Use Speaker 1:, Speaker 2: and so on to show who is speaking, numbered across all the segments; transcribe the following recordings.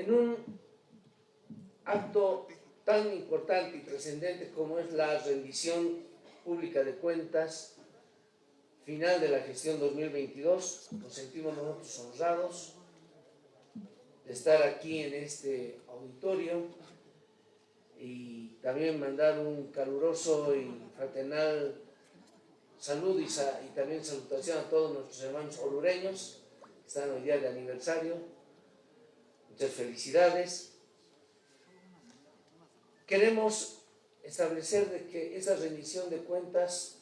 Speaker 1: En un acto tan importante y trascendente como es la rendición pública de cuentas final de la gestión 2022, nos sentimos nosotros honrados de estar aquí en este auditorio y también mandar un caluroso y fraternal salud y, también salutación a todos nuestros hermanos orureños que están hoy día de aniversario. Felicidades. Queremos establecer de que esa rendición de cuentas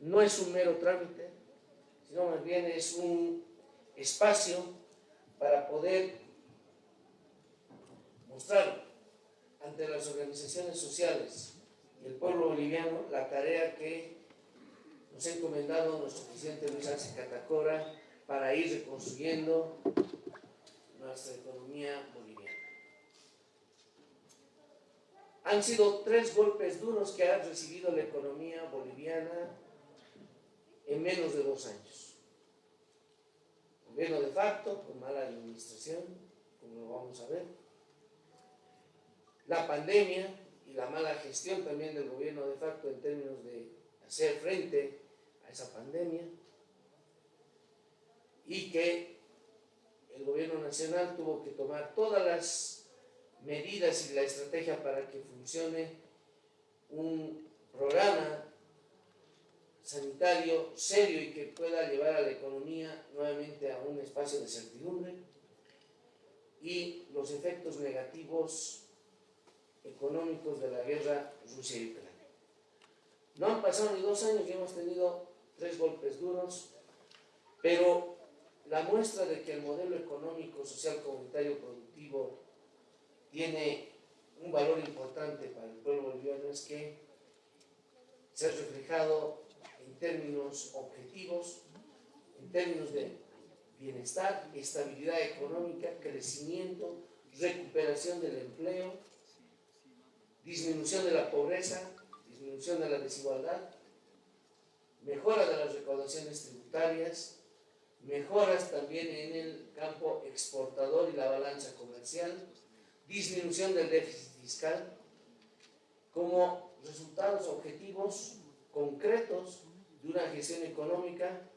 Speaker 1: no es un mero trámite, sino más bien es un espacio para poder mostrar ante las organizaciones sociales y el pueblo boliviano la tarea que nos ha encomendado nuestro presidente Luis Arce Catacora para ir reconstruyendo nuestra economía boliviana. Han sido tres golpes duros que ha recibido la economía boliviana en menos de dos años. Gobierno de facto, con mala administración, como lo vamos a ver. La pandemia y la mala gestión también del gobierno de facto en términos de hacer frente a esa pandemia. Y que el gobierno nacional tuvo que tomar todas las medidas y la estrategia para que funcione un programa sanitario serio y que pueda llevar a la economía nuevamente a un espacio de certidumbre y los efectos negativos económicos de la guerra Rusia y Ucrania. No han pasado ni dos años y hemos tenido tres golpes duros, pero la muestra de que el modelo económico, social, comunitario, productivo tiene un valor importante para el pueblo boliviano es que se ha reflejado términos objetivos, en términos de bienestar, estabilidad económica, crecimiento, recuperación del empleo, disminución de la pobreza, disminución de la desigualdad, mejora de las recaudaciones tributarias, mejoras también en el campo exportador y la balanza comercial, disminución del déficit fiscal, como resultados objetivos concretos de una gestión económica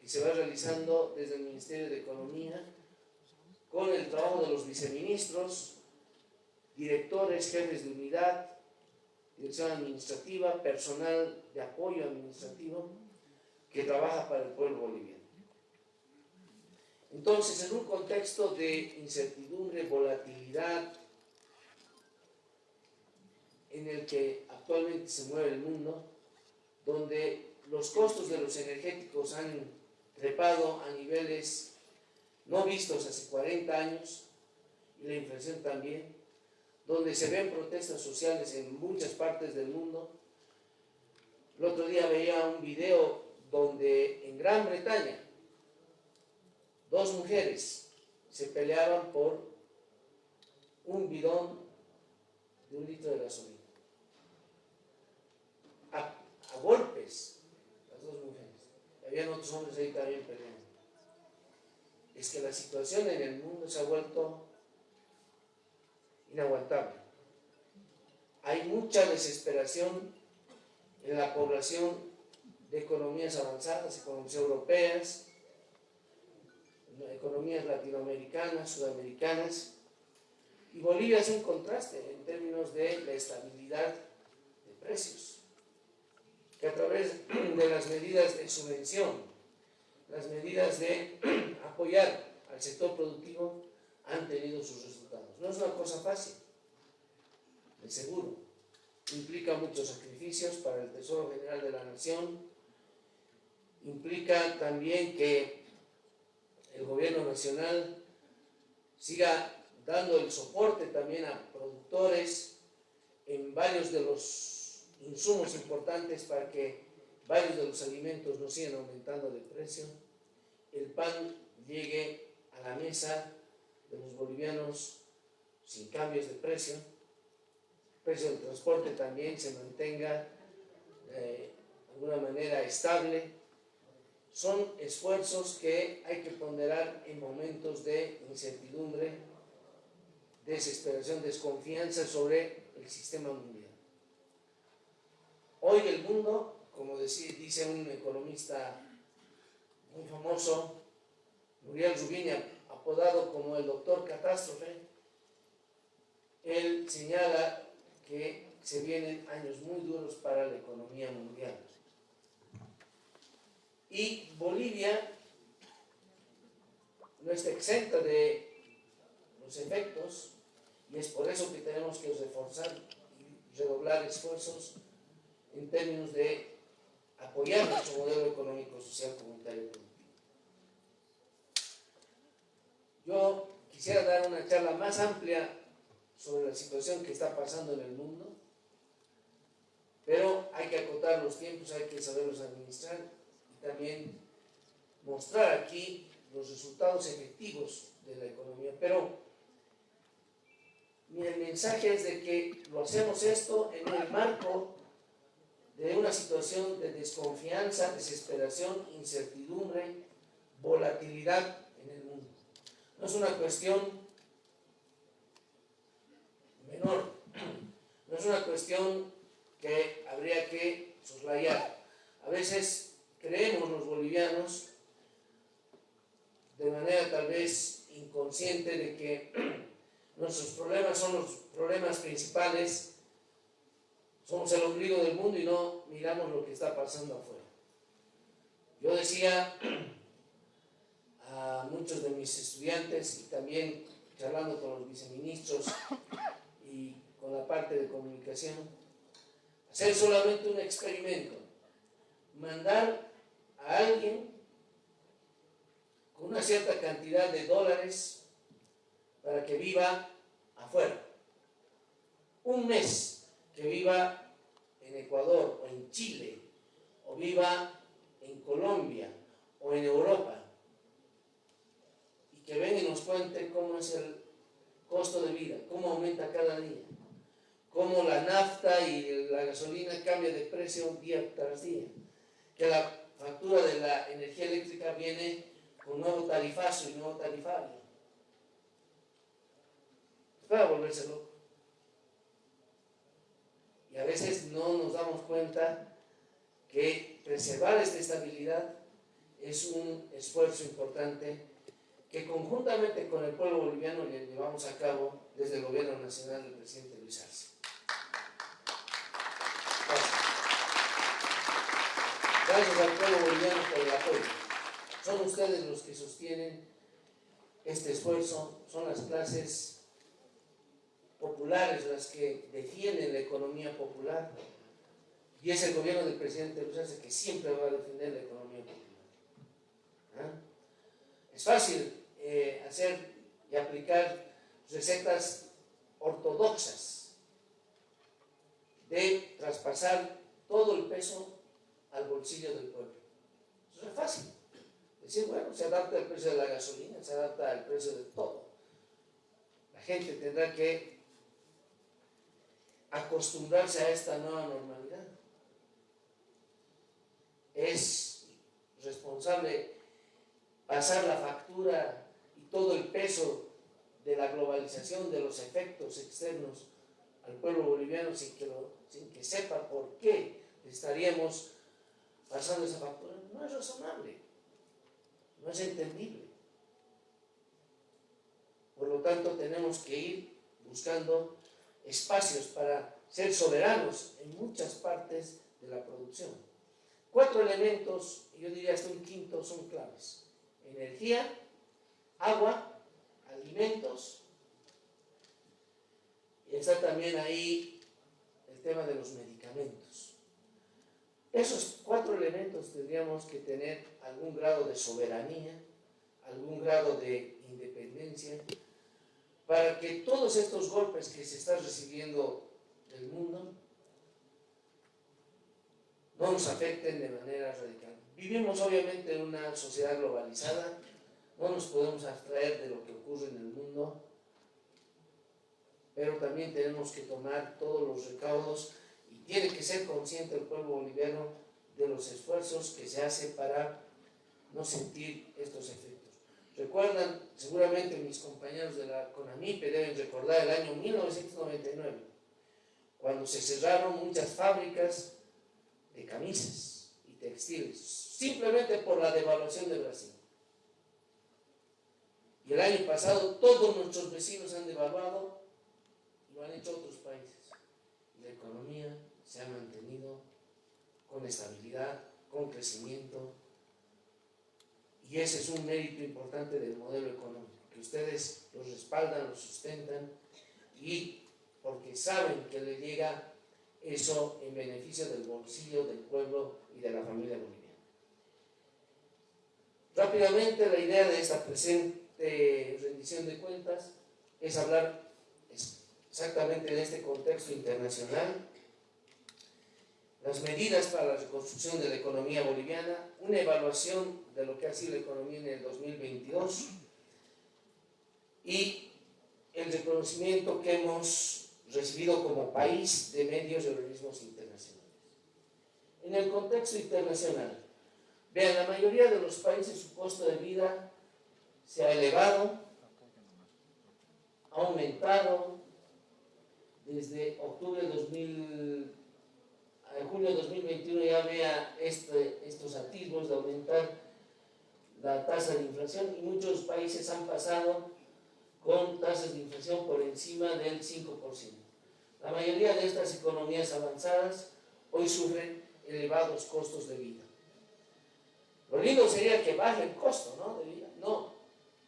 Speaker 1: que se va realizando desde el Ministerio de Economía con el trabajo de los viceministros, directores, jefes de unidad, dirección administrativa, personal de apoyo administrativo que trabaja para el pueblo boliviano. Entonces, en un contexto de incertidumbre, volatilidad, en el que actualmente se mueve el mundo, donde los costos de los energéticos han trepado a niveles no vistos hace 40 años y la inflación también, donde se ven protestas sociales en muchas partes del mundo. El otro día veía un video donde en Gran Bretaña dos mujeres se peleaban por un bidón de un litro de gasolina. A, golpes habían otros hombres ahí también peleando. Es que la situación en el mundo se ha vuelto inaguantable. Hay mucha desesperación en la población de economías avanzadas, economías europeas, economías latinoamericanas, sudamericanas, y Bolivia es un contraste en términos de la estabilidad de precios que a través de las medidas de subvención, las medidas de apoyar al sector productivo han tenido sus resultados. No es una cosa fácil, de seguro. Implica muchos sacrificios para el Tesoro General de la Nación, implica también que el gobierno nacional siga dando el soporte también a productores en varios de los insumos importantes para que varios de los alimentos no sigan aumentando de precio, el pan llegue a la mesa de los bolivianos sin cambios de precio, el precio del transporte también se mantenga eh, de alguna manera estable. Son esfuerzos que hay que ponderar en momentos de incertidumbre desesperación, desconfianza sobre el sistema mundial. Hoy el mundo, como dice un economista muy famoso, Muriel Rubini, apodado como el doctor catástrofe, él señala que se vienen años muy duros para la economía mundial. Y Bolivia no está exenta de los efectos y es por eso que tenemos que reforzar y redoblar esfuerzos en términos de apoyar nuestro modelo económico, social, comunitario Yo quisiera dar una charla más amplia sobre la situación que está pasando en el mundo, pero hay que acotar los tiempos, hay que saberlos administrar también mostrar aquí los resultados efectivos de la economía. Pero mi mensaje es de que lo hacemos esto en el marco de una situación de desconfianza, desesperación, incertidumbre, volatilidad en el mundo. No es una cuestión menor, no es una cuestión que habría que soslayar. A veces creemos los bolivianos de manera tal vez inconsciente de que nuestros problemas son los problemas principales, somos el ombligo del mundo y no miramos lo que está pasando afuera. Yo decía a muchos de mis estudiantes y también charlando con los viceministros y con la parte de comunicación, hacer solamente un experimento, mandar a alguien con una cierta cantidad de dólares para que viva afuera. Un mes que viva en Ecuador o en Chile, o viva en Colombia o en Europa, y que venga y nos cuente cómo es el costo de vida, cómo aumenta cada día, cómo la nafta y la gasolina cambia de precio día tras día, que factura de la energía eléctrica viene con nuevo tarifazo y nuevo tarifario. Para volverse loco. Y a veces no nos damos cuenta que preservar esta estabilidad es un esfuerzo importante que conjuntamente con el pueblo boliviano le llevamos a cabo desde el gobierno nacional del presidente Luis Arce. Gracias al pueblo boliviano por el apoyo. Son ustedes los que sostienen este esfuerzo, son las clases populares las que defienden la economía popular y es el gobierno del presidente Luis que siempre va a defender la economía popular. ¿Ah? Es fácil eh, hacer y aplicar recetas ortodoxas de traspasar todo el peso al bolsillo del pueblo. Eso es fácil. Decir, bueno, se adapta al precio de la gasolina, se adapta al precio de todo. La gente tendrá que acostumbrarse a esta nueva normalidad. Es responsable pasar la factura y todo el peso de la globalización, de los efectos externos al pueblo boliviano sin que, sin que sepa por qué estaríamos pasando esa factura. No es razonable no es entendible. Por lo tanto, tenemos que ir buscando espacios para ser soberanos en muchas partes de la producción. Cuatro elementos, yo diría hasta un quinto, son claves. Energía, agua, alimentos, y está también ahí el tema de los medicamentos. Esos cuatro elementos tendríamos que tener algún grado de soberanía, algún grado de independencia, para que todos estos golpes que se están recibiendo del mundo no nos afecten de manera radical. Vivimos obviamente en una sociedad globalizada, no nos podemos abstraer de lo que ocurre en el mundo, pero también tenemos que tomar todos los recaudos tiene que ser consciente el pueblo boliviano de los esfuerzos que se hace para no sentir estos efectos. Recuerdan, seguramente mis compañeros de la CONAMIPE deben recordar el año 1999, cuando se cerraron muchas fábricas de camisas y textiles, simplemente por la devaluación de Brasil. Y el año pasado todos nuestros vecinos han devaluado y lo han hecho otros países. Y la economía se ha mantenido con estabilidad, con crecimiento. Y ese es un mérito importante del modelo económico, que ustedes lo respaldan, lo sustentan y porque saben que le llega eso en beneficio del bolsillo del pueblo y de la familia boliviana. Rápidamente la idea de esta presente rendición de cuentas es hablar exactamente en este contexto internacional las medidas para la reconstrucción de la economía boliviana, una evaluación de lo que ha sido la economía en el 2022 y el reconocimiento que hemos recibido como país de medios y organismos internacionales. En el contexto internacional, vean, la mayoría de los países su costo de vida se ha elevado, ha aumentado desde octubre de 2000 en junio de 2021 ya vea este, estos atisbos de aumentar la tasa de inflación y muchos países han pasado con tasas de inflación por encima del 5%. La mayoría de estas economías avanzadas hoy sufren elevados costos de vida. Lo lindo sería que baje el costo ¿no? de vida. No,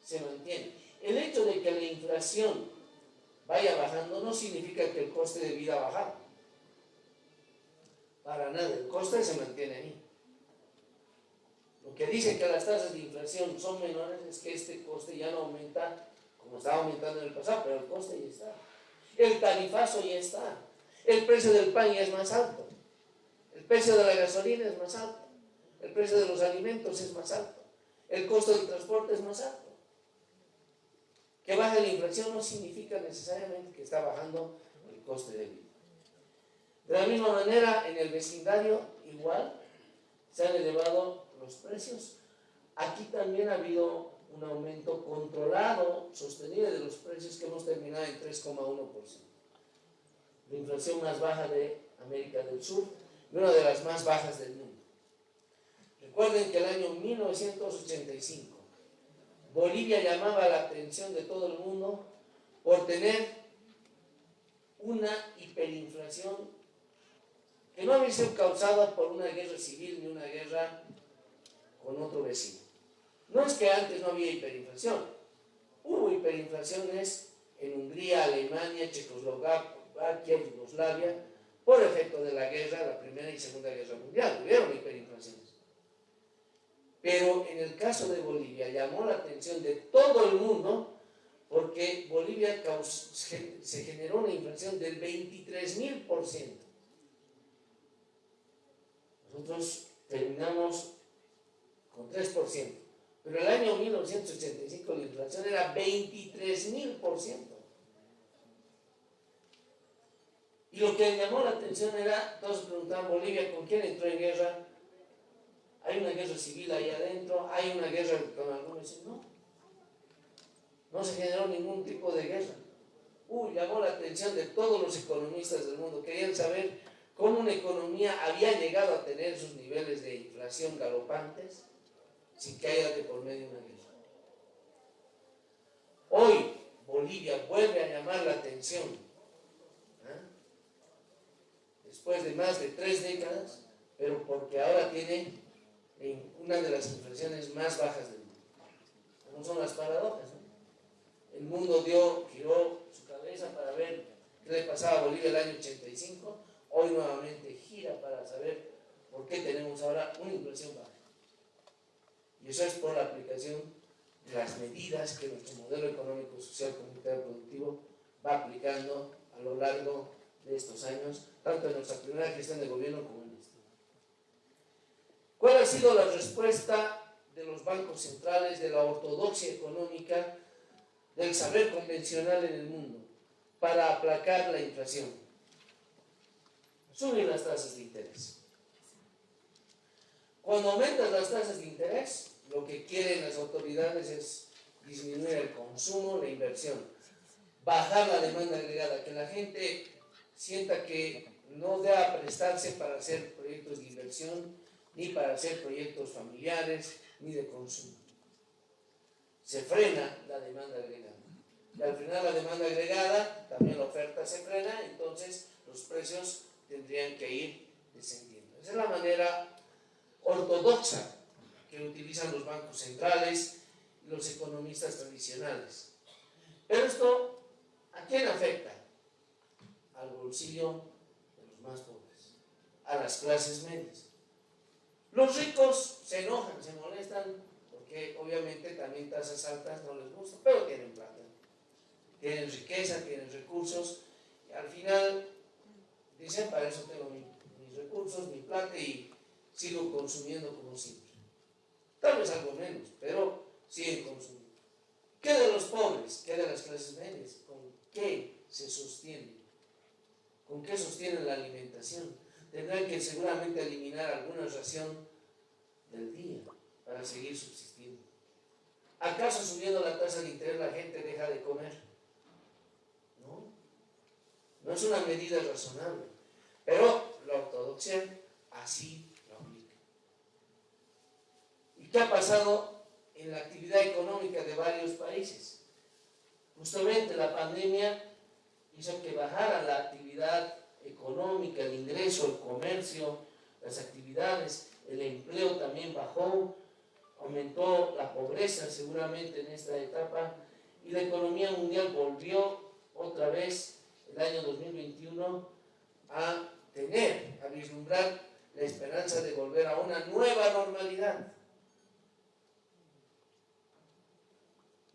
Speaker 1: se mantiene. El hecho de que la inflación vaya bajando no significa que el coste de vida ha bajado. Para nada, el coste se mantiene ahí. Lo que dice que las tasas de inflación son menores es que este coste ya no aumenta como estaba aumentando en el pasado, pero el coste ya está. El tarifazo ya está. El precio del pan ya es más alto. El precio de la gasolina es más alto. El precio de los alimentos es más alto. El costo del transporte es más alto. Que baje la inflación no significa necesariamente que está bajando el coste de vida. De la misma manera, en el vecindario, igual, se han elevado los precios. Aquí también ha habido un aumento controlado, sostenido de los precios que hemos terminado en 3,1%. La inflación más baja de América del Sur y una de las más bajas del mundo. Recuerden que el año 1985 Bolivia llamaba la atención de todo el mundo por tener una hiperinflación que no había sido causada por una guerra civil ni una guerra con otro vecino. No es que antes no había hiperinflación, hubo hiperinflaciones en Hungría, Alemania, Checoslovaquia, Yugoslavia, por efecto de la guerra, la Primera y Segunda Guerra Mundial, hubieron hiperinflaciones. Pero en el caso de Bolivia llamó la atención de todo el mundo porque Bolivia se generó una inflación del 23 mil por ciento. Nosotros terminamos con 3%, pero el año 1985 la inflación era 23 mil por ciento. Y lo que llamó la atención era, todos preguntaban, Bolivia, ¿con quién entró en guerra? ¿Hay una guerra civil ahí adentro? ¿Hay una guerra con algunos? No. No se generó ningún tipo de guerra. Uy, llamó la atención de todos los economistas del mundo. Querían saber cómo una economía había llegado a tener sus niveles de inflación galopantes sin que haya de por medio una guerra. Hoy Bolivia vuelve a llamar la atención, ¿ah? después de más de tres décadas, pero porque ahora tiene una de las inflaciones más bajas del mundo. ¿Cómo son las paradojas? El mundo dio, giró su cabeza para ver qué le pasaba a Bolivia el año 85 hoy nuevamente gira para saber por qué tenemos ahora una inflación baja. Y eso es por la aplicación de las medidas que nuestro modelo económico, social, comunitario, productivo va aplicando a lo largo de estos años, tanto en nuestra primera gestión de gobierno como en esta. ¿Cuál ha sido la respuesta de los bancos centrales, de la ortodoxia económica, del saber convencional en el mundo para aplacar la inflación? Suben las tasas de interés. Cuando aumentan las tasas de interés, lo que quieren las autoridades es disminuir el consumo, la inversión, bajar la demanda agregada, que la gente sienta que no deba prestarse para hacer proyectos de inversión, ni para hacer proyectos familiares, ni de consumo. Se frena la demanda agregada. Y al frenar la demanda agregada, también la oferta se frena, entonces los precios tendrían que ir descendiendo. Esa es la manera ortodoxa que utilizan los bancos centrales y los economistas tradicionales. Pero esto, ¿a quién afecta? Al bolsillo de los más pobres, a las clases medias. Los ricos se enojan, se molestan, porque obviamente también tasas altas no les gusta, pero tienen plata. Tienen riqueza, tienen recursos, y al final dicen, para eso tengo mis recursos, mi plata y sigo consumiendo como siempre. Tal vez algo menos, pero siguen consumiendo. ¿Qué de los pobres? ¿Qué de las clases medias? ¿Con qué se sostienen? ¿Con qué sostienen la alimentación? Tendrán que seguramente eliminar alguna ración del día para seguir subsistiendo. ¿Acaso subiendo la tasa de interés la gente deja de comer? No. No es una medida razonable. Pero la ortodoxia así ¿Qué ha pasado en la actividad económica de varios países? Justamente la pandemia hizo que bajara la actividad económica, el ingreso, el comercio, las actividades, el empleo también bajó, aumentó la pobreza seguramente en esta etapa y la economía mundial volvió otra vez el año 2021 a tener, a vislumbrar la esperanza de volver a una nueva normalidad.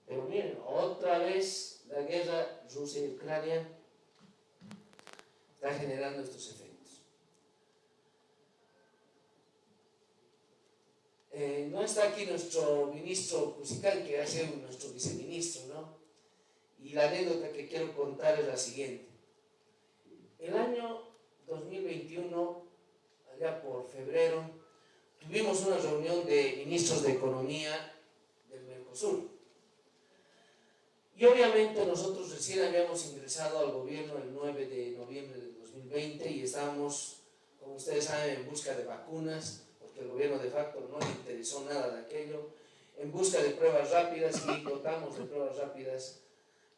Speaker 1: Pero miren, otra vez la guerra Rusia y Ucrania está generando estos efectos. Eh, no está aquí nuestro ministro Cusical, que ha sido nuestro viceministro, ¿no? Y la anécdota que quiero contar es la siguiente. El año 2021, allá por febrero, tuvimos una reunión de ministros de Economía del Mercosur y obviamente nosotros recién habíamos ingresado al gobierno el 9 de noviembre de 2020 y estábamos, como ustedes saben, en busca de vacunas, porque el gobierno de facto no le interesó nada de aquello, en busca de pruebas rápidas y dotamos de pruebas rápidas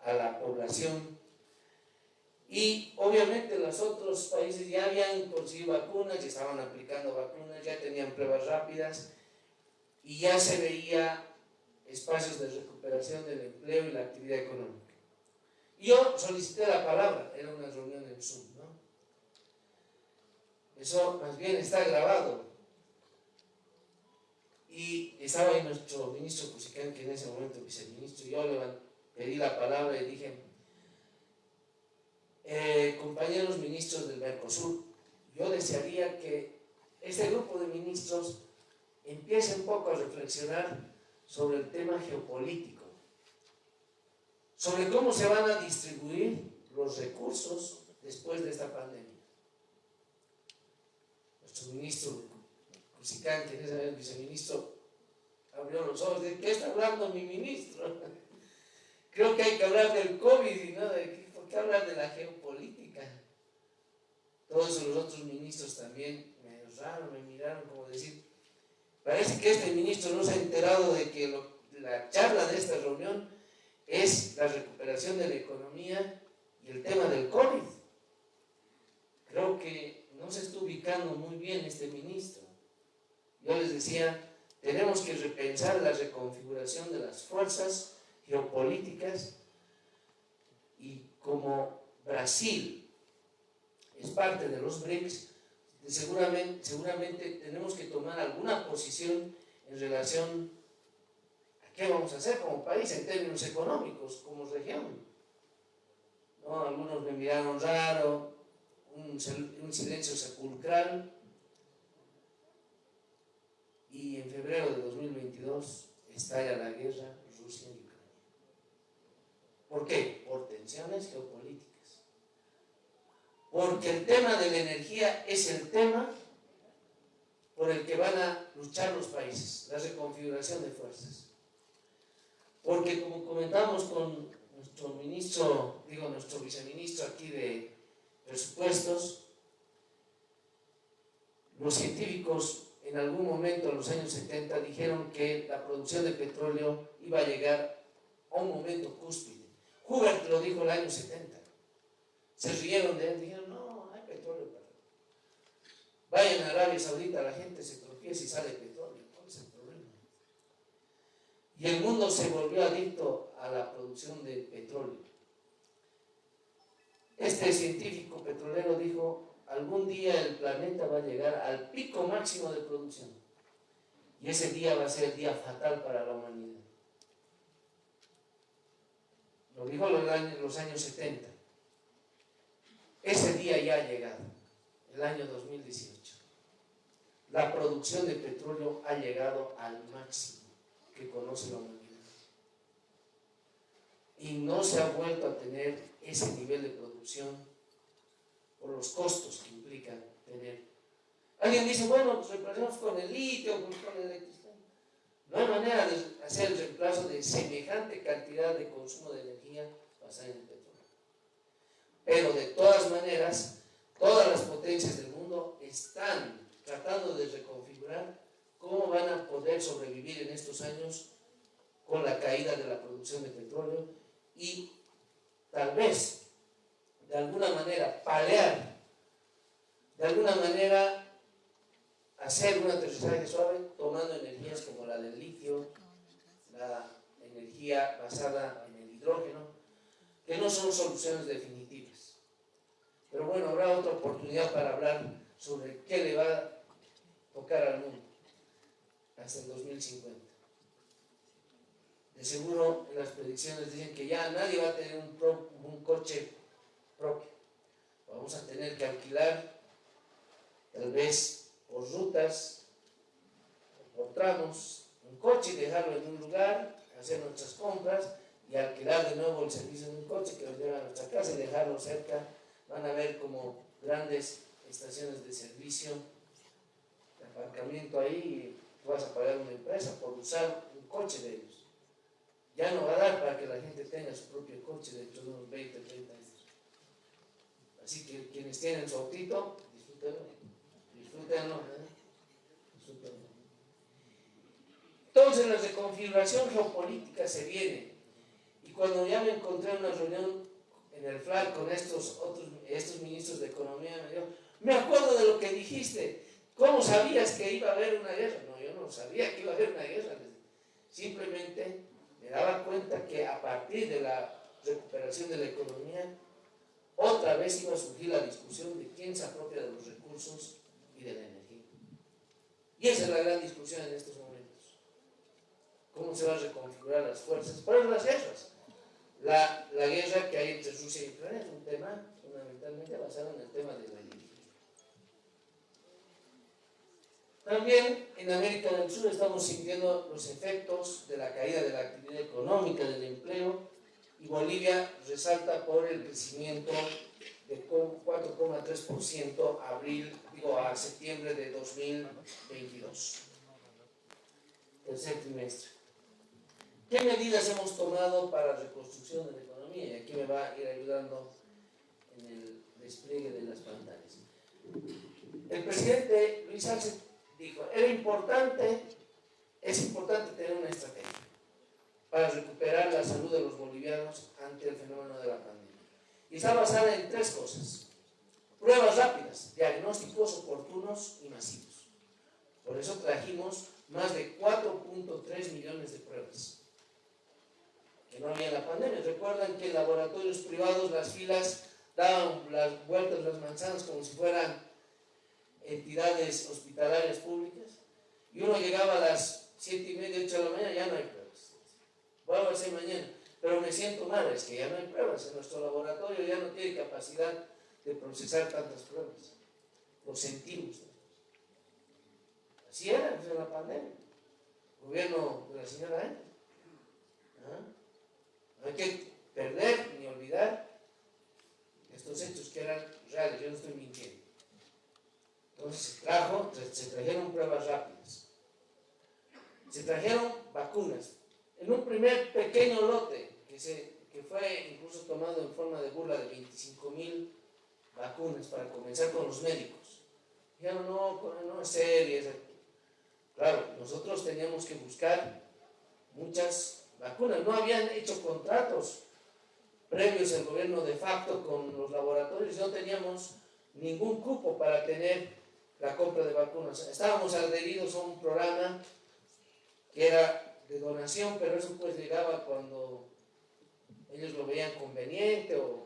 Speaker 1: a la población. Y obviamente los otros países ya habían conseguido vacunas, ya estaban aplicando vacunas, ya tenían pruebas rápidas y ya se veía espacios de recuperación del empleo y la actividad económica. Yo solicité la palabra, era una reunión en Zoom, ¿no? Eso más bien está grabado. Y estaba ahí nuestro ministro Cusicán, que en ese momento viceministro, yo le pedí la palabra y dije, eh, compañeros ministros del Mercosur, yo desearía que este grupo de ministros empiece un poco a reflexionar sobre el tema geopolítico, sobre cómo se van a distribuir los recursos después de esta pandemia. Nuestro ministro Cusicán, que es el viceministro, abrió los ojos de ¿qué está hablando mi ministro? Creo que hay que hablar del COVID y no de ¿por qué hablar de la geopolítica? Todos los otros ministros también me raro, me miraron como decir, Parece que este ministro no se ha enterado de que la charla de esta reunión es la recuperación de la economía y el tema del COVID. Creo que no se está ubicando muy bien este ministro. Yo les decía, tenemos que repensar la reconfiguración de las fuerzas geopolíticas Brasil es parte de los BRICS, seguramente, tenemos que tomar alguna posición en relación a qué vamos a hacer como país en términos económicos, como región. ¿No? Algunos me miraron raro, un, un silencio sepulcral, y en febrero de 2022 estalla la guerra Rusia y Ucrania. ¿Por qué? Por tensiones geopolíticas porque el tema de la energía es el tema por el que van a luchar los países, la reconfiguración de fuerzas. porque como comentamos con nuestro ministro, digo nuestro viceministro aquí de presupuestos, los científicos en algún momento en los años 70 dijeron que la producción de petróleo iba a llegar a un momento cúspide. Hubert lo dijo en el año 70. Se rieron de él, dijeron, no, hay petróleo para... Vayan a Arabia Saudita, la gente se tropieza y sale petróleo. ¿Cuál es el problema? Y el mundo se volvió adicto a la producción de petróleo. Este científico petrolero dijo, algún día el planeta va a llegar al pico máximo de producción. Y ese día va a ser el día fatal para la humanidad. Lo dijo en los años 70. Ese día ya ha llegado, el año 2018. La producción de petróleo ha llegado al máximo que conoce la humanidad. Y no se ha vuelto a tener ese nivel de producción por los costos que implica tener. Alguien dice, bueno, pues reemplazamos con el litio, pues con el electricidad. No hay manera de hacer el reemplazo de semejante cantidad de consumo de energía basada en el petróleo. Pero de todas maneras, todas las potencias del mundo están tratando de reconfigurar cómo van a poder sobrevivir en estos años con la caída de la producción de petróleo y tal vez de alguna manera palear, de alguna manera hacer un aterrizaje suave tomando energías como la del litio, la energía basada en el hidrógeno, que no son soluciones definitivas. Pero bueno, habrá otra oportunidad para hablar sobre qué le va a tocar al mundo hasta el 2050. De seguro las predicciones dicen que ya nadie va a tener un, coche propio. Vamos a tener que alquilar, tal vez por rutas, por tramos, un coche y dejarlo en un lugar, hacer nuestras compras y alquilar de nuevo el servicio de un coche que nos lleva a nuestra casa y dejarlo cerca. Van a ver como grandes estaciones de servicio, de aparcamiento ahí, y vas a pagar una empresa por usar un coche de ellos. Ya no va a dar para que la gente tenga su propio coche dentro de unos 20, 30 años. Así que quienes tienen su autito, disfrútenlo. Disfrútenlo. disfrútenlo. Entonces la reconfiguración geopolítica se viene. Y cuando ya me encontré en una reunión en el FLAC con estos otros estos ministros de Economía, me dijo, me acuerdo de lo que dijiste. ¿Cómo sabías que iba a haber una guerra? No, yo no sabía que iba a haber una guerra. Simplemente me daba cuenta que a partir de la recuperación de la economía otra vez iba a surgir la discusión de quién se apropia de los recursos y de la energía. Y esa es la gran discusión en estos momentos. ¿Cómo se van a reconfigurar las fuerzas? Para las guerras. La, guerra que hay entre Rusia y Ucrania es un tema fundamentalmente basado en el tema de la energía. También en América del Sur estamos sintiendo los efectos de la caída de la actividad económica, del empleo, y Bolivia resalta por el crecimiento de 4,3% abril, digo, a septiembre de 2022, tercer trimestre. ¿Qué medidas hemos tomado para la reconstrucción de la economía? Y aquí me va a ir ayudando en el despliegue de las pantallas. El presidente Luis Arce dijo, era importante, es importante tener una estrategia para recuperar la salud de los bolivianos ante el fenómeno de la pandemia. Y está basada en tres cosas. Pruebas rápidas, diagnósticos oportunos y masivos. Por eso trajimos más de 4.3 millones de pruebas. Que no había la pandemia. Recuerdan que laboratorios privados las filas daban las vueltas, las manzanas, como si fueran entidades hospitalarias públicas. Y uno llegaba a las 7 y media, 8 de la mañana, ya no hay voy a hacer mañana, pero me siento mal, es que ya no hay pruebas, en nuestro laboratorio ya no tiene capacidad de procesar tantas pruebas, lo sentimos. Así era en la pandemia, el gobierno de la señora Ángel. ¿Ah? No hay que perder ni olvidar estos hechos que eran reales, yo no estoy mintiendo. Entonces se trajo, se trajeron pruebas rápidas, se trajeron vacunas, en un primer pequeño lote que, se, que fue incluso tomado en forma de burla de 25 mil vacunas para comenzar con los médicos. Dijeron, no, no es serio. Claro, nosotros teníamos que buscar muchas vacunas. No habían hecho contratos previos el gobierno de facto con los laboratorios, no teníamos ningún cupo para tener la compra de vacunas. Estábamos adheridos a un programa que era de donación, pero eso pues llegaba cuando ellos lo veían conveniente o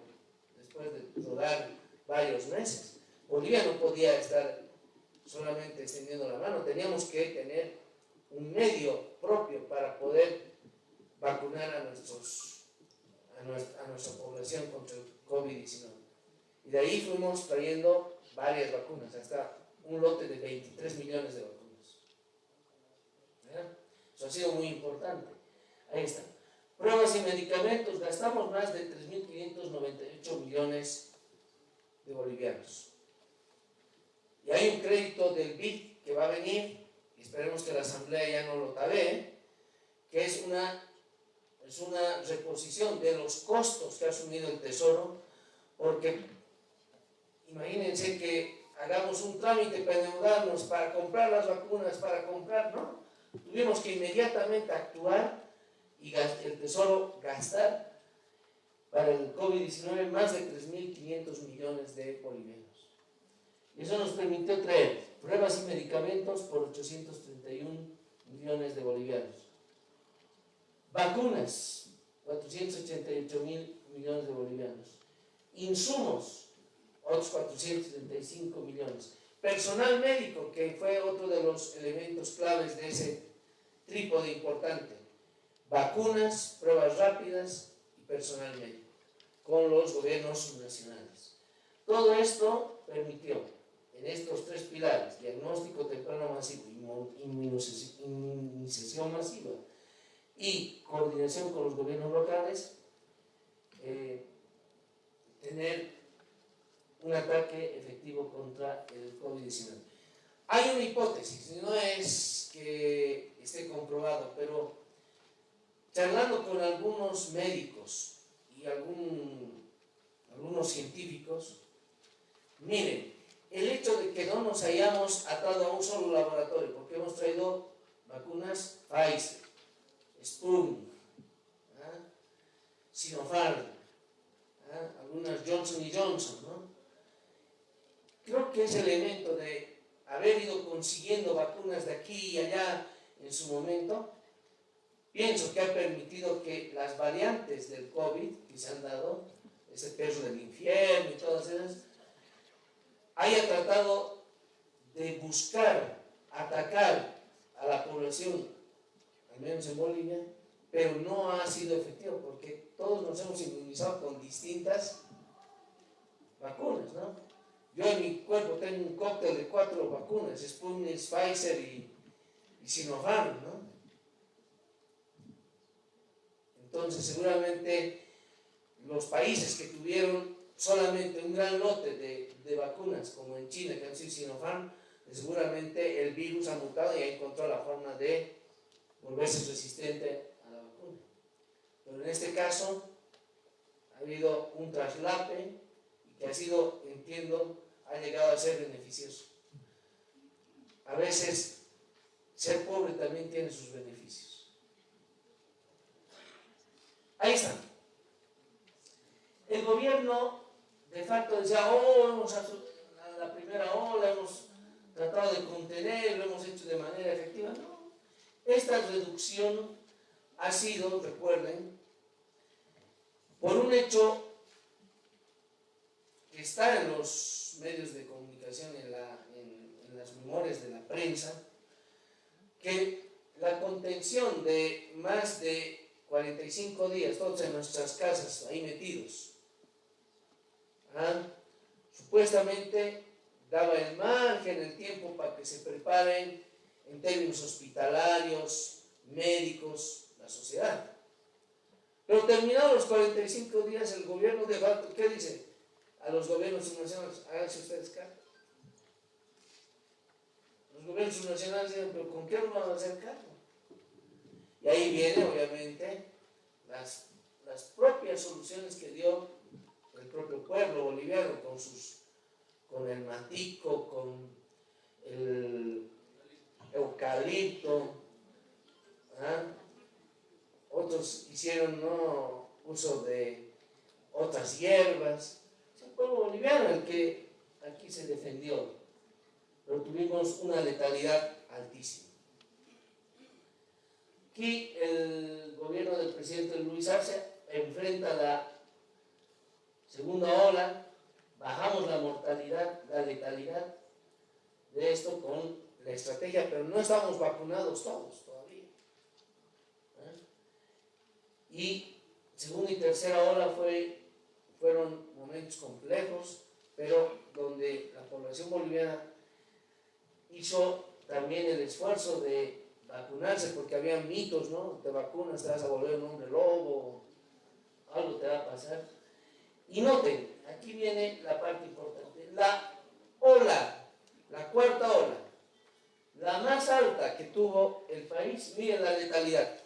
Speaker 1: después de rodar varios meses. Bolivia no podía estar solamente extendiendo la mano, teníamos que tener un medio propio para poder vacunar a, nuestros, a, nuestra, población contra el COVID-19. Y de ahí fuimos trayendo varias vacunas, hasta un lote de 23 millones de vacunas. Eso ha sido muy importante. Ahí está. Pruebas y medicamentos, gastamos más de 3.598 millones de bolivianos. Y hay un crédito del BID que va a venir, y esperemos que la Asamblea ya no lo tabe, que es una, es una reposición de los costos que ha asumido el Tesoro, porque imagínense que hagamos un trámite para endeudarnos, para comprar las vacunas, para comprar, ¿no? Tuvimos que inmediatamente actuar y el Tesoro gastar para el COVID-19 más de 3.500 millones de bolivianos. Y eso nos permitió traer pruebas y medicamentos por 831 millones de bolivianos. Vacunas, 488 mil millones de bolivianos. Insumos, otros 475 millones. Personal médico, que fue otro de los elementos claves de ese trípode importante. Vacunas, pruebas rápidas y personal médico, con los gobiernos nacionales. Todo esto permitió, en estos tres pilares, diagnóstico temprano masivo, inmunización masiva y coordinación con los gobiernos locales, eh, tener un ataque efectivo contra el COVID-19. Hay una hipótesis, no es que esté comprobado, pero charlando con algunos médicos y algún, algunos científicos, miren, el hecho de que no nos hayamos atado a un solo laboratorio, porque hemos traído vacunas Pfizer, Sputnik, ¿ah? Sinopharm, ¿ah? algunas Johnson y Johnson, ¿no? creo que ese elemento de haber ido consiguiendo vacunas de aquí y allá en su momento, pienso que ha permitido que las variantes del COVID que se han dado, ese perro del infierno y todas esas, haya tratado de buscar, atacar a la población, menos en Bolivia, pero no ha sido efectivo porque todos nos hemos inmunizado con distintas vacunas, ¿no? Yo en mi cuerpo tengo un cóctel de cuatro vacunas, Sputnik, Pfizer y, y Sinopharm, ¿no? Entonces seguramente los países que tuvieron solamente un gran lote de, de vacunas, como en China, que han sido Sinopharm, seguramente el virus ha mutado y ha encontrado la forma de volverse resistente a la vacuna. Pero en este caso ha habido un traslape que ha sido, entiendo, ha llegado a ser beneficioso. A veces, ser pobre también tiene sus beneficios. Ahí está. El gobierno, de facto, decía, oh, hemos la primera ola, hemos tratado de contener, lo hemos hecho de manera efectiva. No. Esta reducción ha sido, recuerden, por un hecho que está en los medios de comunicación, en, las memorias de la prensa, que la contención de más de 45 días, todos en nuestras casas, ahí metidos, ¿ah? supuestamente daba el margen, el tiempo para que se preparen en términos hospitalarios, médicos, la sociedad. Pero terminados los 45 días, el gobierno de facto, ¿qué dice? a los gobiernos subnacionales, háganse ustedes cargo. Los gobiernos subnacionales dicen, pero ¿con qué nos vamos a hacer cargo? Y ahí viene, obviamente, las, las propias soluciones que dio el propio pueblo boliviano con, sus, con el matico, con el eucalipto, otros hicieron ¿no? uso de otras hierbas. Es el pueblo boliviano el que aquí se defendió, pero tuvimos una letalidad altísima. Aquí el gobierno del presidente Luis Arce enfrenta la segunda ola, bajamos la mortalidad, la letalidad de esto con la estrategia, pero no estamos vacunados todos todavía. ¿eh? Y segunda y tercera ola fue, fueron momentos complejos, pero donde la población boliviana hizo también el esfuerzo de vacunarse, porque había mitos, ¿no? Te vacunas, te vas a volver un hombre lobo, algo te va a pasar. Y noten, aquí viene la parte importante, la ola, la cuarta ola, la más alta que tuvo el país, miren la letalidad,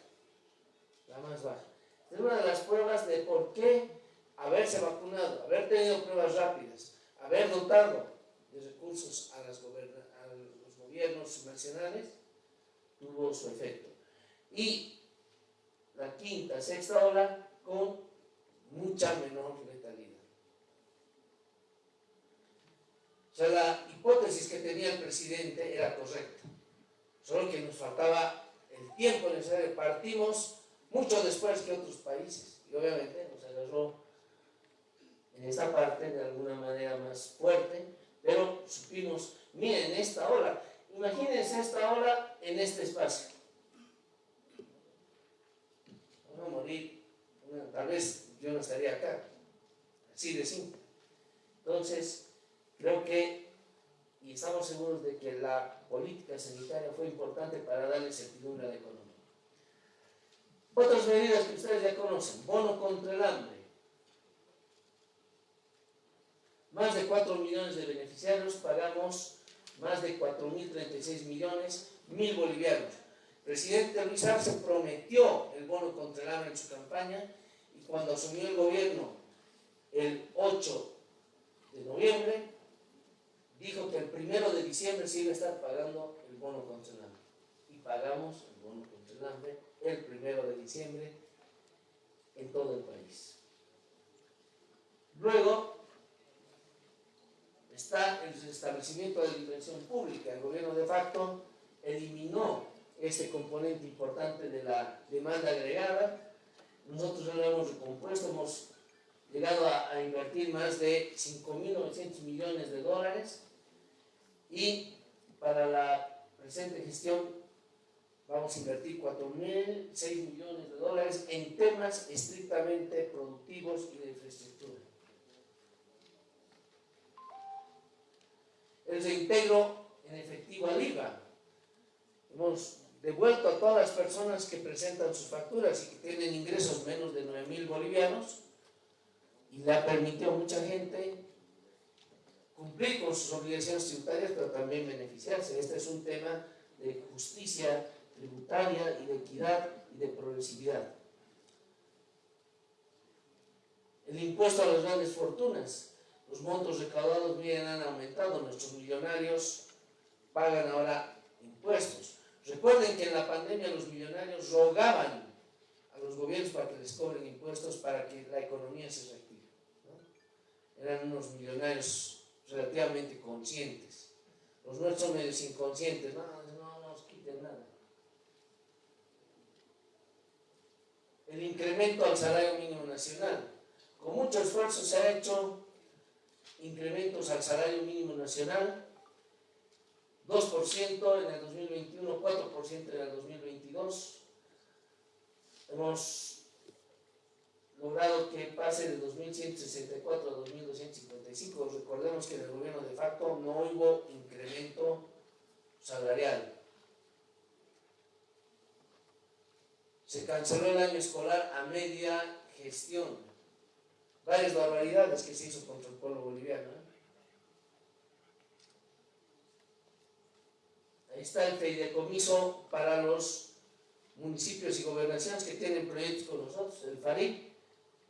Speaker 1: la más baja. Es una de las pruebas de por qué haberse vacunado, haber tenido pruebas rápidas, haber dotado de recursos a, los gobiernos nacionales, tuvo su efecto. Y la quinta, sexta ola con mucha menor letalidad. O sea, la hipótesis que tenía el presidente era correcta, solo que nos faltaba el tiempo necesario. Partimos mucho después que otros países y obviamente nos agarró en esta parte de alguna manera más fuerte, pero supimos, miren esta ola, imagínense esta ola en este espacio. Vamos a morir, tal vez yo no estaría acá, así de simple. Entonces, creo que, y estamos seguros de que la política sanitaria fue importante para darle certidumbre a la economía. Otras medidas que ustedes ya conocen, bono contra el hambre, más de 4 millones de beneficiarios, pagamos más de 4.036 millones, mil bolivianos. Presidente Luis Arce prometió el bono contra el hambre en su campaña y cuando asumió el gobierno el 8 de noviembre, dijo que el primero de diciembre se iba a estar pagando el bono hambre. Y pagamos el bono contra el primero de diciembre en todo el país. Luego, está el establecimiento de la inversión pública. El gobierno de facto eliminó ese componente importante de la demanda agregada. Nosotros lo hemos recompuesto, hemos llegado a, invertir más de 5.900 millones de dólares y para la presente gestión vamos a invertir 4.006 millones de dólares en temas estrictamente productivos y de infraestructura. el reintegro en efectivo al IVA. Hemos devuelto a todas las personas que presentan sus facturas y que tienen ingresos menos de 9 mil bolivianos y le ha permitido a mucha gente cumplir con sus obligaciones tributarias, pero también beneficiarse. Este es un tema de justicia tributaria y de equidad y de progresividad. El impuesto a las grandes fortunas los montos recaudados bien han aumentado, nuestros millonarios pagan ahora impuestos. Recuerden que en la pandemia los millonarios rogaban a los gobiernos para que les cobren impuestos para que la economía se reactive. Eran unos millonarios relativamente conscientes. Los nuestros son medios inconscientes, no, no, no nos quiten nada. El incremento al salario mínimo nacional. Con mucho esfuerzo se ha hecho incrementos al salario mínimo nacional, 2% en el 2021, 4% en el 2022. Hemos que pase de 2.164 a 2.255. Recordemos que en el gobierno de facto no hubo incremento salarial. Se canceló el año escolar a media gestión varias barbaridades que se hizo contra el pueblo boliviano. ¿eh? Ahí está el fideicomiso para los municipios y gobernaciones que tienen proyectos con nosotros, el FARIC,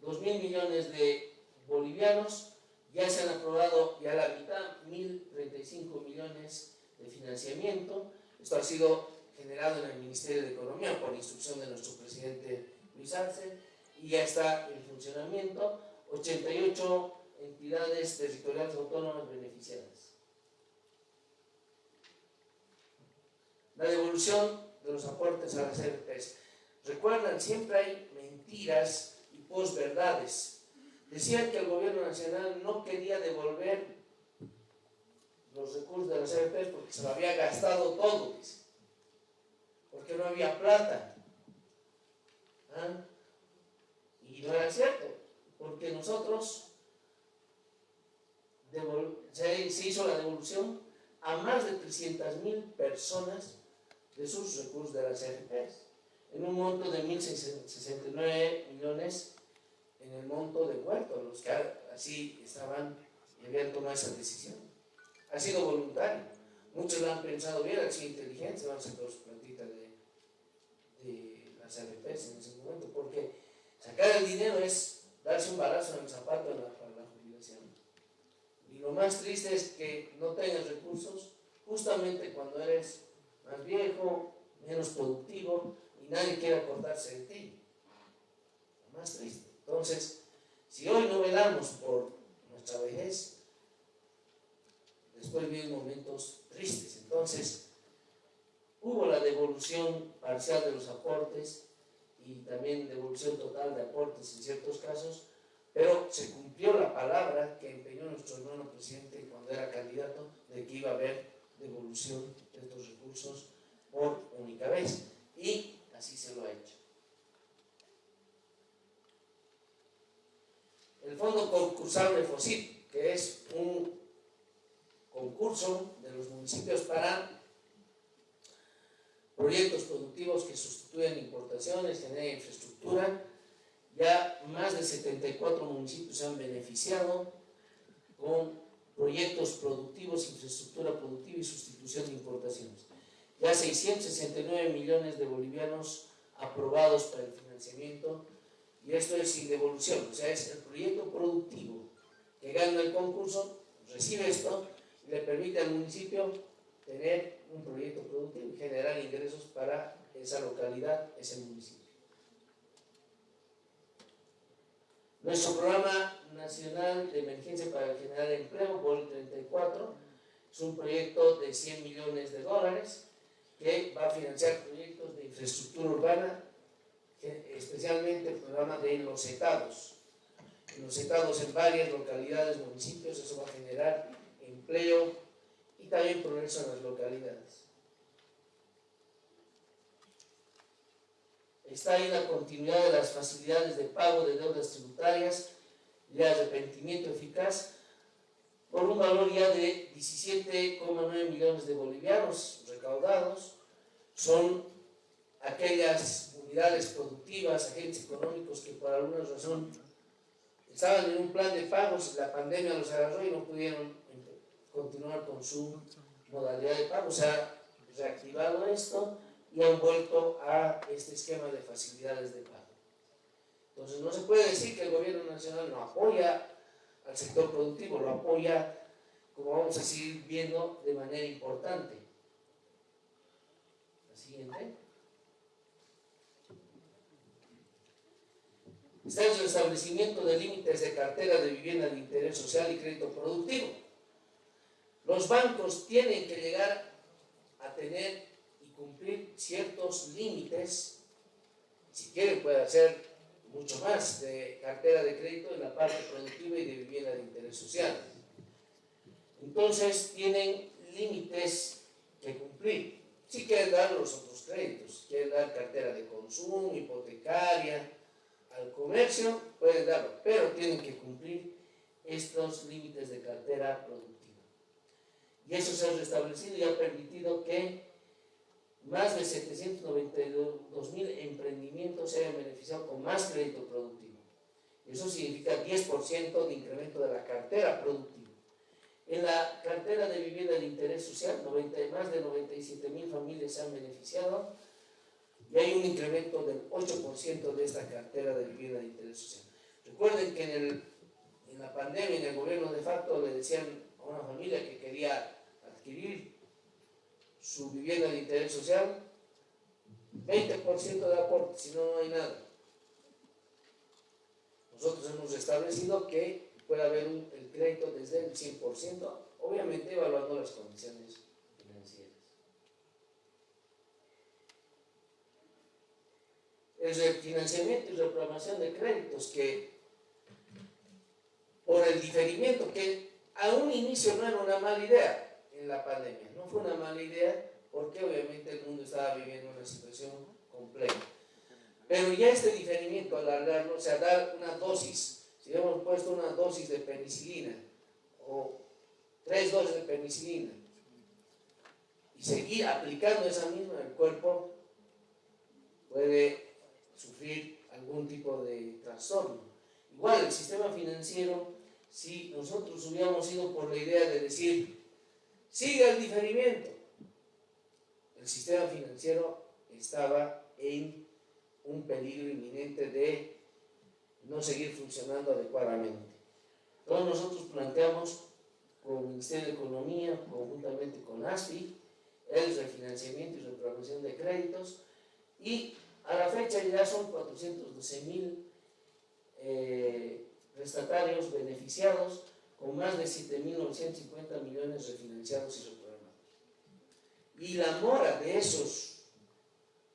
Speaker 1: 2 mil millones de bolivianos, ya se han aprobado ya la mitad, 1.035 millones de financiamiento. Esto ha sido generado en el Ministerio de Economía por instrucción de nuestro presidente Luis Arce y ya está en funcionamiento. 88 entidades territoriales autónomas beneficiadas. La devolución de los aportes a las RPs. Recuerdan, siempre hay mentiras posverdades. Decían que el gobierno nacional no quería devolver los recursos de las RPs porque se lo había gastado todo, porque no había plata. ¿Ah? Y no era cierto, porque nosotros se, hizo la devolución a más de 300 mil personas de sus recursos de las RPs, en un monto de 1.069 millones en el monto de huerto, los que así estaban y habían tomado esa decisión. Ha sido voluntario. Muchos lo han pensado bien, han sido inteligentes, van a sacar su plantita de, de las RPs en ese momento, porque sacar el dinero es darse un balazo en el zapato para la jubilación. Y lo más triste es que no tengas recursos justamente cuando eres más viejo, menos productivo y nadie quiere acordarse de ti. Lo más triste. Entonces, si hoy no velamos por nuestra vejez, después vienen momentos tristes. Entonces, hubo la devolución parcial de los aportes y también devolución total de aportes en ciertos casos, pero se cumplió la palabra que empeñó nuestro hermano presidente cuando era candidato de que iba a haber devolución de estos recursos por única vez. Y así se lo ha hecho. El Fondo Concursable FOSIP, que es un concurso de los municipios para proyectos productivos que sustituyen importaciones, generan infraestructura. Ya más de 74 municipios se han beneficiado con proyectos productivos, infraestructura productiva y sustitución de importaciones. Ya 669 millones de bolivianos aprobados para el financiamiento y esto es sin devolución, o sea, es el proyecto productivo que gana el concurso, recibe esto y le permite al municipio tener un proyecto productivo y generar ingresos para esa localidad, ese municipio. Nuestro programa nacional de emergencia para generar empleo, BOL 34, es un proyecto de 100 millones de dólares que va a financiar proyectos de infraestructura urbana, especialmente el programa de los estados. En los estados en varias localidades, municipios, eso va a generar empleo y también progreso en las localidades. Está ahí la continuidad de las facilidades de pago de deudas tributarias y de arrepentimiento eficaz por un valor ya de 17,9 millones de bolivianos recaudados. Son aquellas unidades productivas, agentes económicos que por alguna razón estaban en un plan de pagos, la pandemia los agarró y no pudieron continuar con su modalidad de pago. Se ha reactivado esto y han vuelto a este esquema de facilidades de pago. Entonces no se puede decir que el gobierno nacional no apoya al sector productivo, lo apoya, como vamos a seguir viendo, de manera importante. La siguiente. Está el establecimiento de límites de cartera de vivienda de interés social y crédito productivo. Los bancos tienen que llegar a tener y cumplir ciertos límites, si quieren puede hacer mucho más de cartera de crédito en la parte productiva y de vivienda de interés social. Entonces tienen límites que cumplir. Si quieren dar los otros créditos, quieren dar cartera de consumo, hipotecaria, al comercio, pueden darlo, pero tienen que cumplir estos límites de cartera productiva. Y eso se ha restablecido y ha permitido que más de 792 mil emprendimientos se hayan beneficiado con más crédito productivo. Eso significa 10% de incremento de la cartera productiva. En la cartera de vivienda de interés social, 90, más de 97 mil familias se han beneficiado y hay un incremento del 8% de esta cartera de vivienda de interés social. Recuerden que en, la pandemia, en el gobierno de facto, le decían a una familia que quería adquirir su vivienda de interés social, 20% de aporte, si no, no hay nada. Nosotros hemos establecido que puede haber el crédito desde el 100%, obviamente evaluando las condiciones El refinanciamiento y reprogramación de créditos que por el diferimiento que a un inicio no era una mala idea en la pandemia, no fue una mala idea porque obviamente el mundo estaba viviendo una situación compleja. Pero ya este diferimiento, alargarlo, o sea, dar una dosis, si hemos puesto una dosis de penicilina o tres dosis de penicilina y seguir aplicando esa misma en el cuerpo, puede sufrir algún tipo de trastorno. Igual el sistema financiero, si nosotros hubiéramos ido por la idea de decir, siga el diferimiento, el sistema financiero estaba en un peligro inminente de no seguir funcionando adecuadamente. Entonces nosotros planteamos con el Ministerio de Economía, conjuntamente con ASFI, el refinanciamiento y reprogramación de créditos y a la fecha ya son 412 mil eh, prestatarios beneficiados con más de 7.950 millones refinanciados y y la mora de esos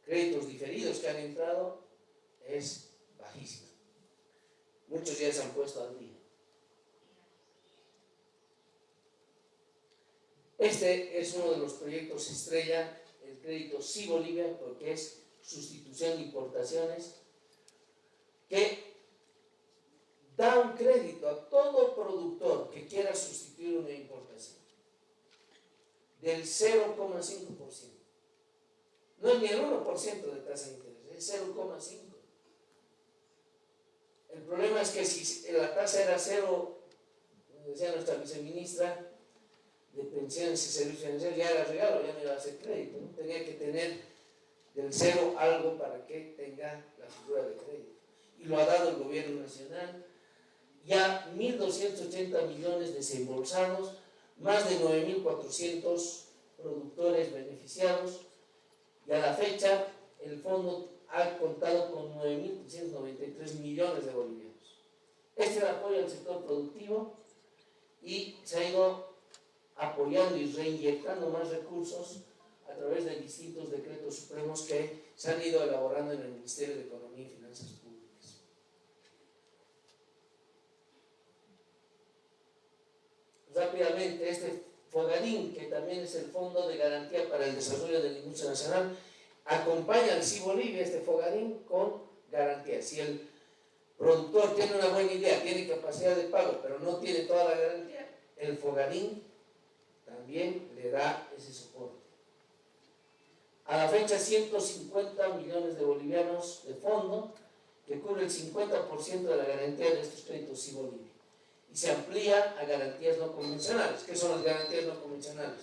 Speaker 1: créditos diferidos que han entrado es bajísima. Muchos ya se han puesto al día. Este es uno de los proyectos estrella, el crédito Sí Bolivia, porque es sustitución de importaciones, que da un crédito a todo productor que quiera sustituir una importación del 0,5%. No es ni el 1% de tasa de interés, es 0,5%. El problema es que si la tasa era cero, como decía nuestra viceministra de pensiones y servicios financieros, ya era regalo, ya no iba a hacer crédito. Tenía que tener del cero algo para que tenga la figura de crédito. Y lo ha dado el gobierno nacional. Ya 1.280 millones desembolsados más de 9.400 productores beneficiados y a la fecha el fondo ha contado con 9.393 millones de bolivianos. Este es el apoyo al sector productivo y se ha ido apoyando y reinyectando más recursos a través de distintos decretos supremos que se han ido elaborando en el Ministerio de Economía y Finanzas Públicas. Rápidamente, este Fogadín, que también es el Fondo de Garantía para el Desarrollo de la Industria Nacional, acompaña al CI Bolivia, este Fogadín, con garantía. Si el productor tiene una buena idea, tiene capacidad de pago, pero no tiene toda la garantía, el Fogadín también le da ese soporte. A la fecha, 150 millones de bolivianos de fondo, que cubre el 50% de la garantía de estos créditos CI Bolivia y se amplía a garantías no convencionales. ¿Qué son las garantías no convencionales?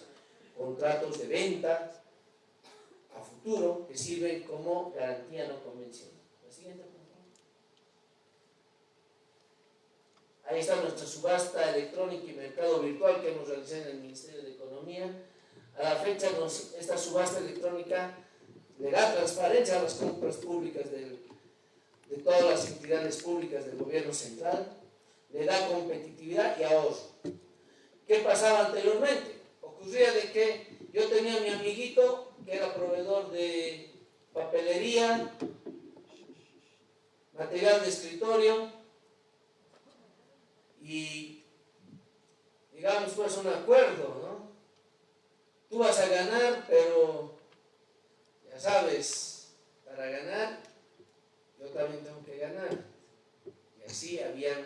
Speaker 1: Contratos de venta a futuro que sirven como garantía no convencional. La siguiente, por favor. Ahí está nuestra subasta electrónica y mercado virtual que hemos realizado en el Ministerio de Economía. A la fecha, esta subasta electrónica le da transparencia a las compras públicas de todas las entidades públicas del gobierno central le da competitividad y ahorro. ¿Qué pasaba anteriormente? Ocurría de que yo tenía a mi amiguito que era proveedor de papelería, material de escritorio y digamos pues un acuerdo, ¿no? Tú vas a ganar, pero ya sabes, para ganar yo también tengo que ganar. Y así habían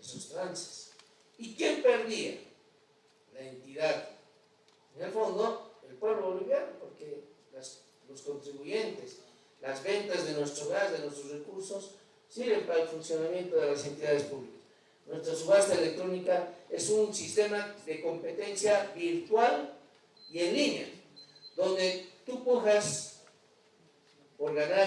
Speaker 1: esos trances. ¿Y quién perdía? La entidad. En el fondo, el pueblo boliviano, porque los contribuyentes, las ventas de nuestro gas, de nuestros recursos, sirven para el funcionamiento de las entidades públicas. Nuestra subasta electrónica es un sistema de competencia virtual y en línea, donde tú pujas por ganar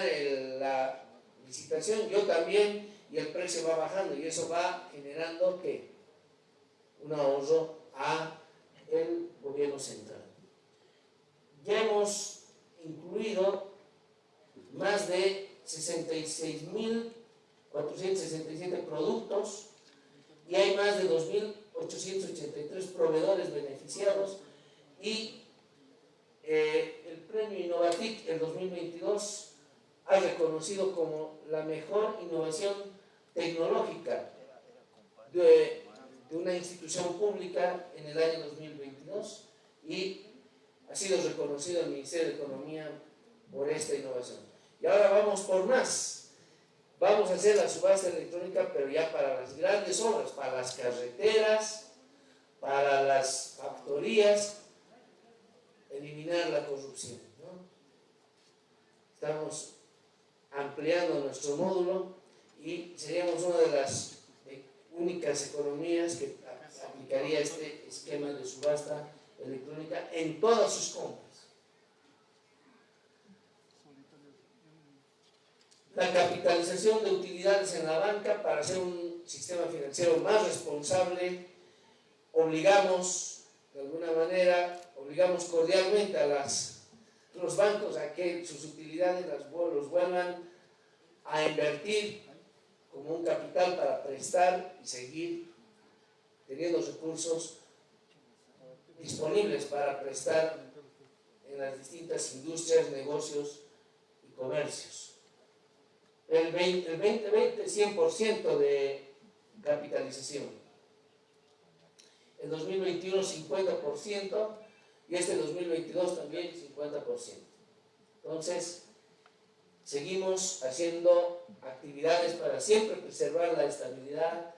Speaker 1: la licitación, yo también, y el precio va bajando, y eso va generando que un ahorro a el gobierno central. Ya hemos incluido más de 66.467 productos y hay más de 2.883 proveedores beneficiados y eh, el premio Innovatic el 2022 ha reconocido como la mejor innovación tecnológica de, de una institución pública en el año 2022 y ha sido reconocido el Ministerio de Economía por esta innovación. Y ahora vamos por más. Vamos a hacer la subasta electrónica, pero ya para las grandes obras, para las carreteras, para las factorías, eliminar la corrupción. Estamos ampliando nuestro módulo y seríamos una de las únicas economías que aplicaría este esquema de subasta electrónica en todas sus compras. La capitalización de utilidades en la banca para hacer un sistema financiero más responsable, obligamos de alguna manera, obligamos cordialmente a los bancos a que sus utilidades los vuelvan a invertir como un capital para prestar y seguir teniendo recursos disponibles para prestar en las distintas industrias, negocios y comercios. El 2020, 100% de capitalización. El 2021, 50%, y este 2022 también 50%. Entonces, seguimos haciendo actividades para siempre preservar la estabilidad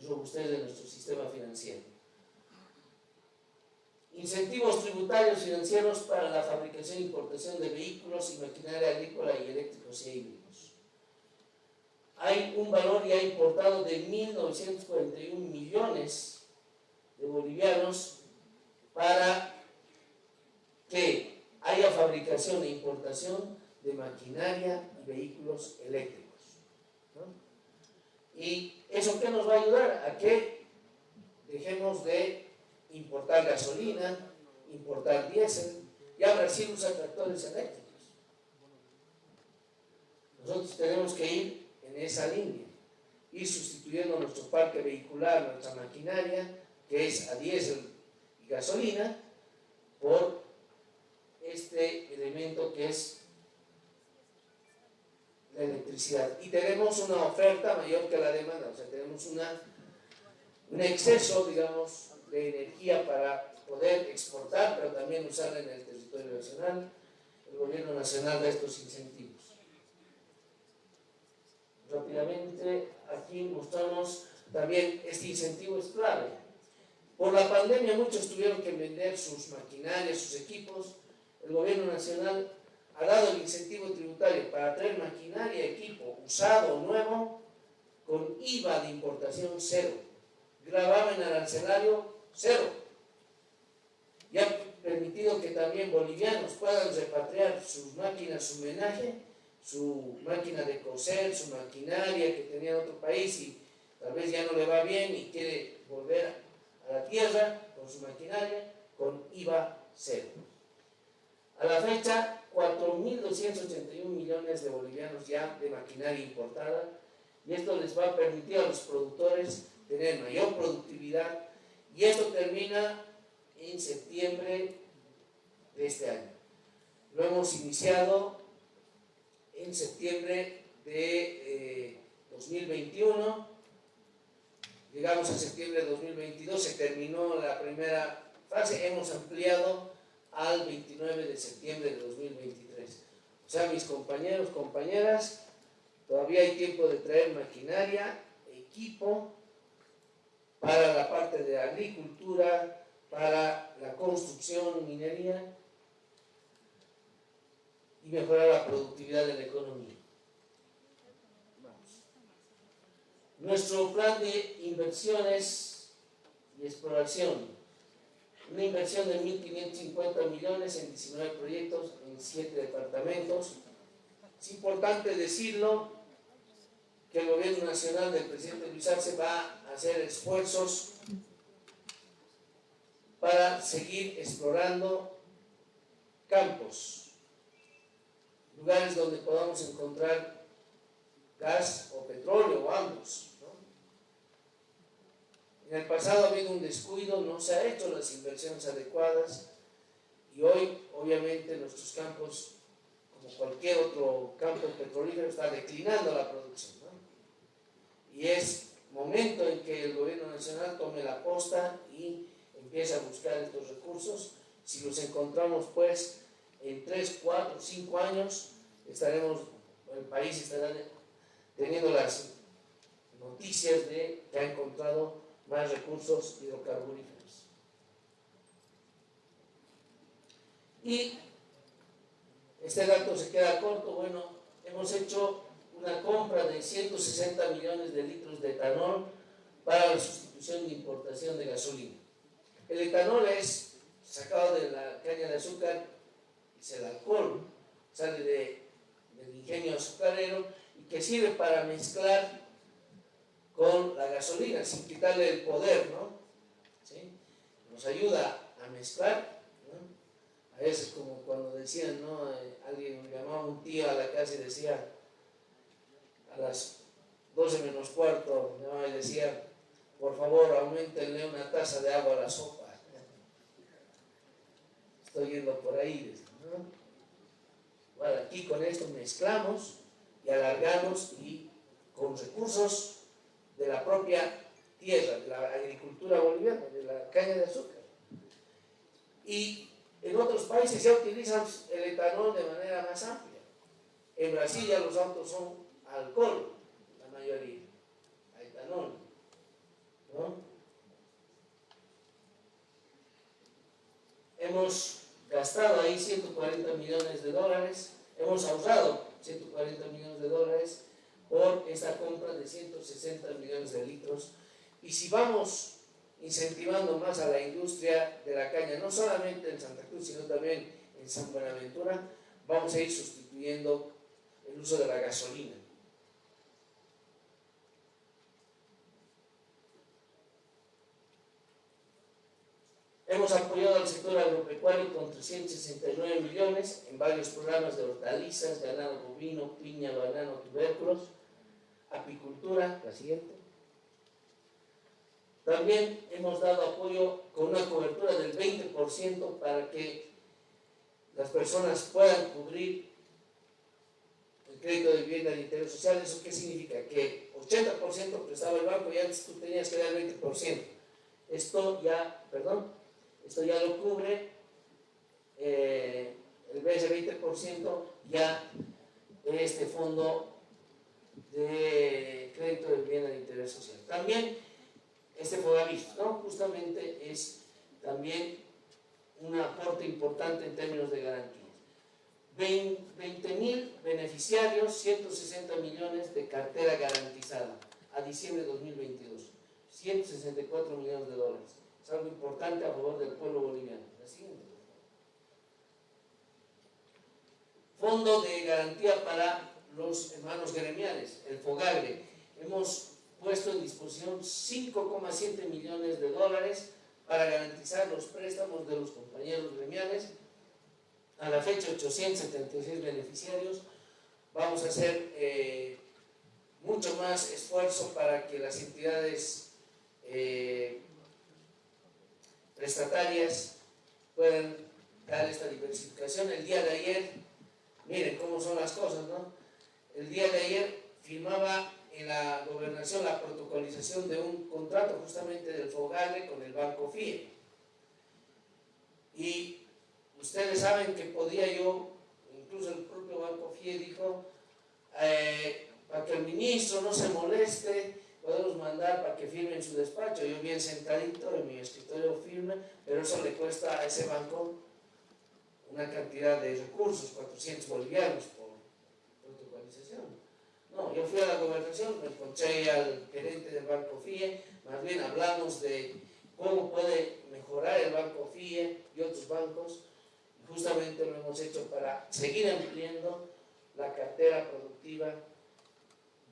Speaker 1: y robustez de nuestro sistema financiero incentivos tributarios financieros para la fabricación e importación de vehículos y maquinaria agrícola y eléctricos y híbridos. Hay un valor ya importado de 1.941 millones de bolivianos para que haya fabricación e importación de maquinaria y vehículos eléctricos. ¿Y eso qué nos va a ayudar? A que dejemos de importar gasolina, importar diésel, ya Brasil usa tractores eléctricos. Nosotros tenemos que ir esa línea, ir sustituyendo nuestro parque vehicular, nuestra maquinaria, que es a diésel y gasolina, por este elemento que es la electricidad. Y tenemos una oferta mayor que la demanda, o sea, tenemos un exceso, digamos, de energía para poder exportar, pero también usarla en el territorio nacional. El gobierno nacional da estos incentivos. Rápidamente, aquí mostramos también este incentivo es clave. Por la pandemia muchos tuvieron que vender sus maquinarias, sus equipos. El gobierno nacional ha dado el incentivo tributario para traer maquinaria, equipo usado o nuevo con IVA de importación cero. Grababa en arancelario cero. Y ha permitido que también bolivianos puedan repatriar sus máquinas, su homenaje, su máquina de coser, su maquinaria que tenía en otro país y tal vez ya no le va bien y quiere volver a la tierra con su maquinaria, con IVA cero. A la fecha, 4.281 millones de bolivianos ya de maquinaria importada y esto les va a permitir a los productores tener mayor productividad, y esto termina en septiembre de este año. Lo hemos iniciado en septiembre de 2021, eh, llegamos a septiembre de 2022, se terminó la primera fase, hemos ampliado al 29 de septiembre de 2023. O sea, mis compañeros, compañeras, todavía hay tiempo de traer maquinaria, equipo, para la parte de agricultura, para la construcción, minería y mejorar la productividad de la economía. Nuestro plan de inversiones y exploración, una inversión de 1.550 millones en 19 proyectos en 7 departamentos, Es importante decirlo que el gobierno nacional del presidente Luis Arce va a hacer esfuerzos para seguir explorando campos, lugares donde podamos encontrar gas o petróleo o ambos. En el pasado ha habido un descuido, no se ha hecho las inversiones adecuadas y hoy obviamente nuestros campos, como cualquier otro campo petrolífero, está declinando la producción. Y es momento en que el gobierno nacional tome la posta y empiece a buscar estos recursos. Si los encontramos pues en 3, 4, 5 años, estaremos, el país estará teniendo las noticias de que ha encontrado más recursos hidrocarburíferos. Y este dato se queda corto, bueno, hemos hecho una compra de 160 millones de litros de etanol para la sustitución de importación de gasolina. El etanol es sacado de la caña de azúcar, es el alcohol, sale de, del ingenio azucarero y que sirve para mezclar con la gasolina, sin quitarle el poder, ¿no? ¿Sí? Nos ayuda a mezclar, ¿no? A veces como cuando decían, ¿no? Eh, alguien llamaba un tío a la casa y decía, a las 12 menos cuarto, llamaba y decía, por favor, aumentenle una taza de agua a la sopa. Estoy yendo por ahí, ¿no? Bueno, aquí con esto mezclamos y alargamos y con recursos de la propia tierra, de la agricultura boliviana, de la caña de azúcar. Y en otros países ya utilizan el etanol de manera más amplia. En Brasil ya los autos son alcohol, la mayoría, a etanol. Hemos gastado ahí 140 millones de dólares, hemos ahorrado 140 millones de dólares por esta compra de 160 millones de litros. Y si vamos incentivando más a la industria de la caña, no solamente en Santa Cruz, sino también en San Buenaventura, vamos a ir sustituyendo el uso de la gasolina. Hemos apoyado al sector agropecuario con 369 millones en varios programas de hortalizas, ganado bovino, piña, banano, tubérculos, apicultura, la siguiente. También hemos dado apoyo con una cobertura del 20% para que las personas puedan cubrir el crédito de vivienda de interés social. ¿Eso qué significa? Que 80% prestaba el banco y antes tú tenías que dar 20%. Esto ya, perdón, esto ya lo cubre el 20% ya este fondo de crédito de vivienda de interés social. También este FODAVIS, ¿no? justamente es también un aporte importante en términos de garantías. 20 mil beneficiarios, 160 millones de cartera garantizada a diciembre de 2022, 164 millones de dólares. Es algo importante a favor del pueblo boliviano. La siguiente. Fondo de garantía para los hermanos gremiales, el FOGAGRE. Hemos puesto en disposición 5,7 millones de dólares para garantizar los préstamos de los compañeros gremiales. A la fecha, 876 beneficiarios. Vamos a hacer eh, mucho más esfuerzo para que las entidades eh, prestatarias puedan dar esta diversificación. El día de ayer, miren cómo son las cosas, ¿no? el día de ayer firmaba en la gobernación la protocolización de un contrato justamente del Fogale con el Banco FIE. Y ustedes saben que podía yo, incluso el propio Banco FIE dijo, eh, para que el ministro no se moleste, podemos mandar para que firme en su despacho. Yo bien sentadito en mi escritorio firme, pero eso le cuesta a ese banco una cantidad de recursos, 400 bolivianos no, yo fui a la gobernación, me encontré al gerente del Banco FIE, más bien hablamos de cómo puede mejorar el Banco FIE y otros bancos, justamente lo hemos hecho para seguir ampliando la cartera productiva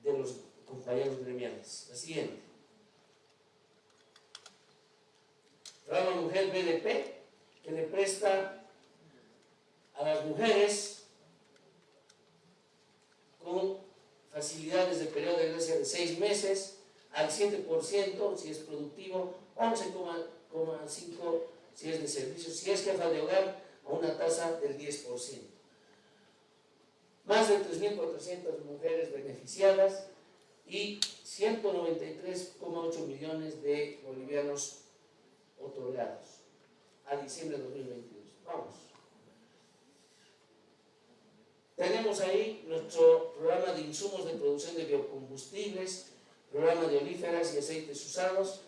Speaker 1: de los compañeros gremiales. La siguiente. Programa Mujer BDP, que le presta a las mujeres con facilidades de periodo de gracia de 6 meses al 7% si es productivo, 11,5% si es de servicio, si es jefa de hogar, a una tasa del 10%. Más de 3.400 mujeres beneficiadas y 193,8 millones de bolivianos otorgados a diciembre de 2022. Vamos. Tenemos ahí nuestro programa de insumos de producción de biocombustibles, programa de olíferas y aceites usados.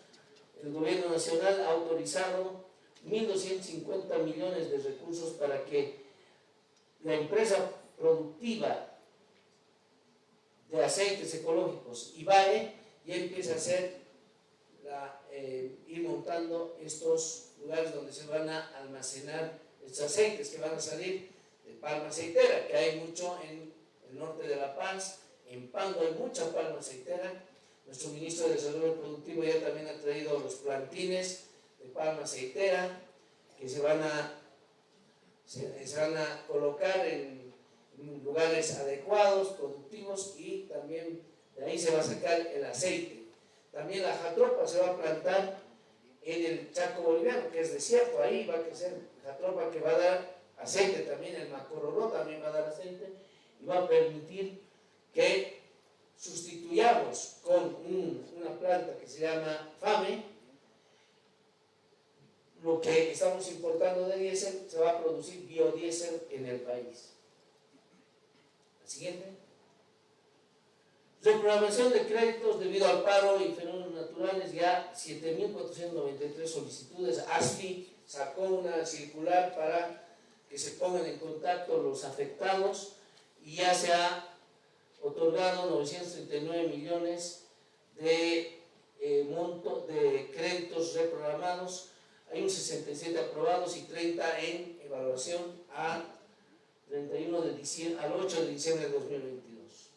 Speaker 1: El gobierno nacional ha autorizado 1.250 millones de recursos para que la empresa productiva de aceites ecológicos, IBAE, ya empiece a hacer, eh, ir montando estos lugares donde se van a almacenar estos aceites que van a salir de palma aceitera, que hay mucho en el norte de La Paz, en Pango hay mucha palma aceitera. Nuestro ministro de Desarrollo Productivo ya también ha traído los plantines de palma aceitera que se van a, se, van a colocar en, lugares adecuados, productivos y también de ahí se va a sacar el aceite. También la jatropa se va a plantar en el Chaco boliviano, que es desierto, ahí va a crecer jatropa que va a dar aceite también, el macororó también va a dar aceite y va a permitir que sustituyamos con una planta que se llama FAME, lo que estamos importando de diésel, se va a producir biodiesel en el país. Siguiente. Reprogramación de créditos debido al paro y fenómenos naturales, ya 7.493 solicitudes. ASFI sacó una circular para que se pongan en contacto los afectados y ya se ha otorgado 939 millones de eh, monto de créditos reprogramados hay un 67 aprobados y 30 en evaluación a 31 de diciembre, al 8 de diciembre de 2022.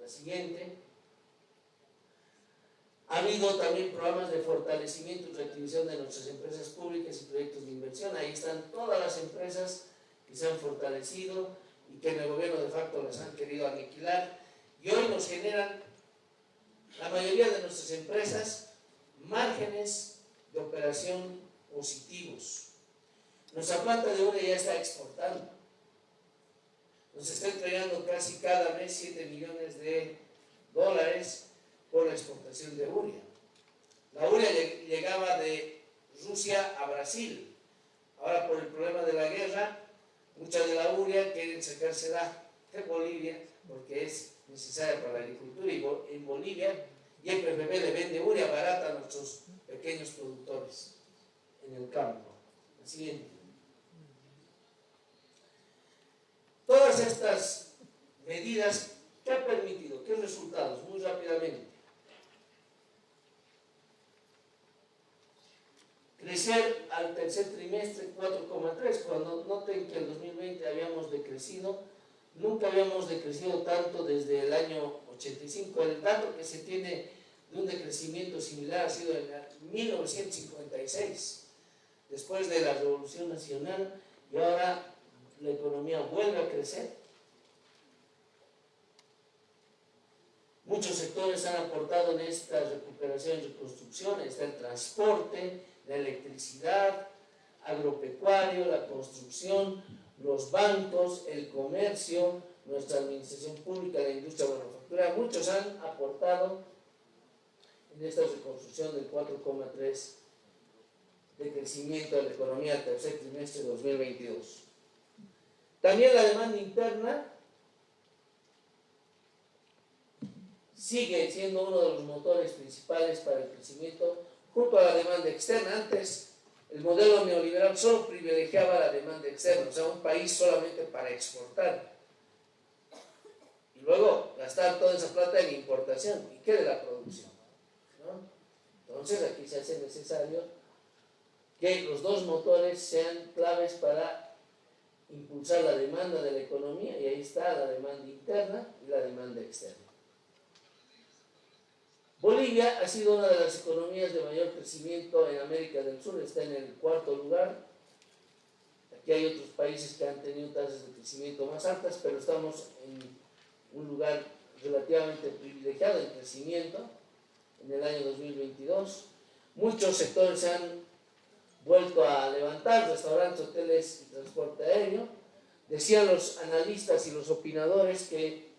Speaker 1: La siguiente. Ha habido también programas de fortalecimiento y reactivación de nuestras empresas públicas y proyectos de inversión. Ahí están todas las empresas que se han fortalecido y que en el gobierno de facto las han querido aniquilar. Y hoy nos generan, la mayoría de nuestras empresas, márgenes de operación positivos. Nuestra planta de urea ya está exportando. Nos está entregando casi cada mes 7 millones de dólares por la exportación de urea. La urea llegaba de Rusia a Brasil. Ahora por el problema de la guerra, mucha de la urea quieren sacársela de Bolivia porque es necesaria para la agricultura y en Bolivia y el PPP le vende urea barata a nuestros pequeños productores en el campo. El siguiente. Todas estas medidas, ¿qué han permitido? ¿Qué resultados? Muy rápidamente. Crecer al tercer trimestre 4,3, cuando noten que en 2020 habíamos decrecido, nunca habíamos decrecido tanto desde el año 85. El dato que se tiene de un decrecimiento similar ha sido en 1956, después de la Revolución Nacional, y ahora la economía vuelve a crecer. Muchos sectores han aportado en esta recuperación y reconstrucción, está el transporte, la electricidad, agropecuario, la construcción, los bancos, el comercio, nuestra administración pública, la industria manufacturera, muchos han aportado en esta reconstrucción del 4,3 de crecimiento de la economía al tercer trimestre de 2022. También la demanda interna sigue siendo uno de los motores principales para el crecimiento junto a la demanda externa. Antes el modelo neoliberal solo privilegiaba la demanda externa, o sea, un país solamente para exportar. Y luego gastar toda esa plata en importación. ¿Y qué de la producción? Entonces aquí se hace necesario que los dos motores sean claves para impulsar la demanda de la economía y ahí está la demanda interna y la demanda externa. Bolivia ha sido una de las economías de mayor crecimiento en América del Sur, está en el cuarto lugar. Aquí hay otros países que han tenido tasas de crecimiento más altas, pero estamos en un lugar relativamente privilegiado en crecimiento en el año 2022. Muchos sectores se han vuelto a levantar, restaurantes, hoteles y transporte aéreo. Decían los analistas y los opinadores que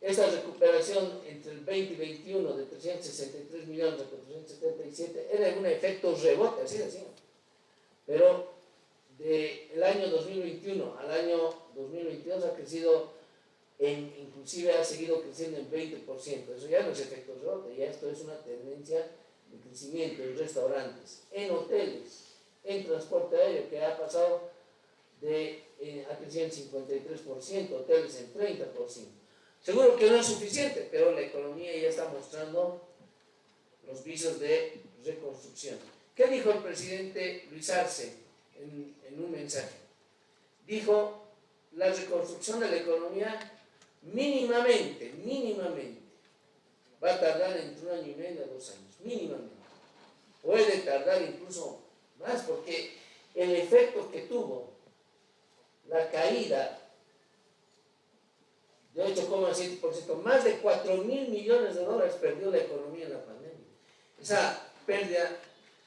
Speaker 1: esta recuperación entre el 20 y 21 de 363 millones a 477 era un efecto rebote, así decían. Pero del año 2021 al año 2022 ha crecido, inclusive ha seguido creciendo en 20%. Eso ya no es efecto rebote, ya esto es una tendencia de crecimiento en restaurantes, en hoteles, en transporte aéreo, que ha pasado de, eh, ha crecido en 53%, hoteles en 30%. Seguro que no es suficiente, pero la economía ya está mostrando los visos de reconstrucción. ¿Qué dijo el presidente Luis Arce en, en un mensaje? Dijo, la reconstrucción de la economía mínimamente, mínimamente, va a tardar entre un año y medio a dos años, mínimamente. Puede tardar incluso más porque el efecto que tuvo la caída de 8,7%, más de 4 mil millones de dólares perdió la economía en la pandemia. Esa pérdida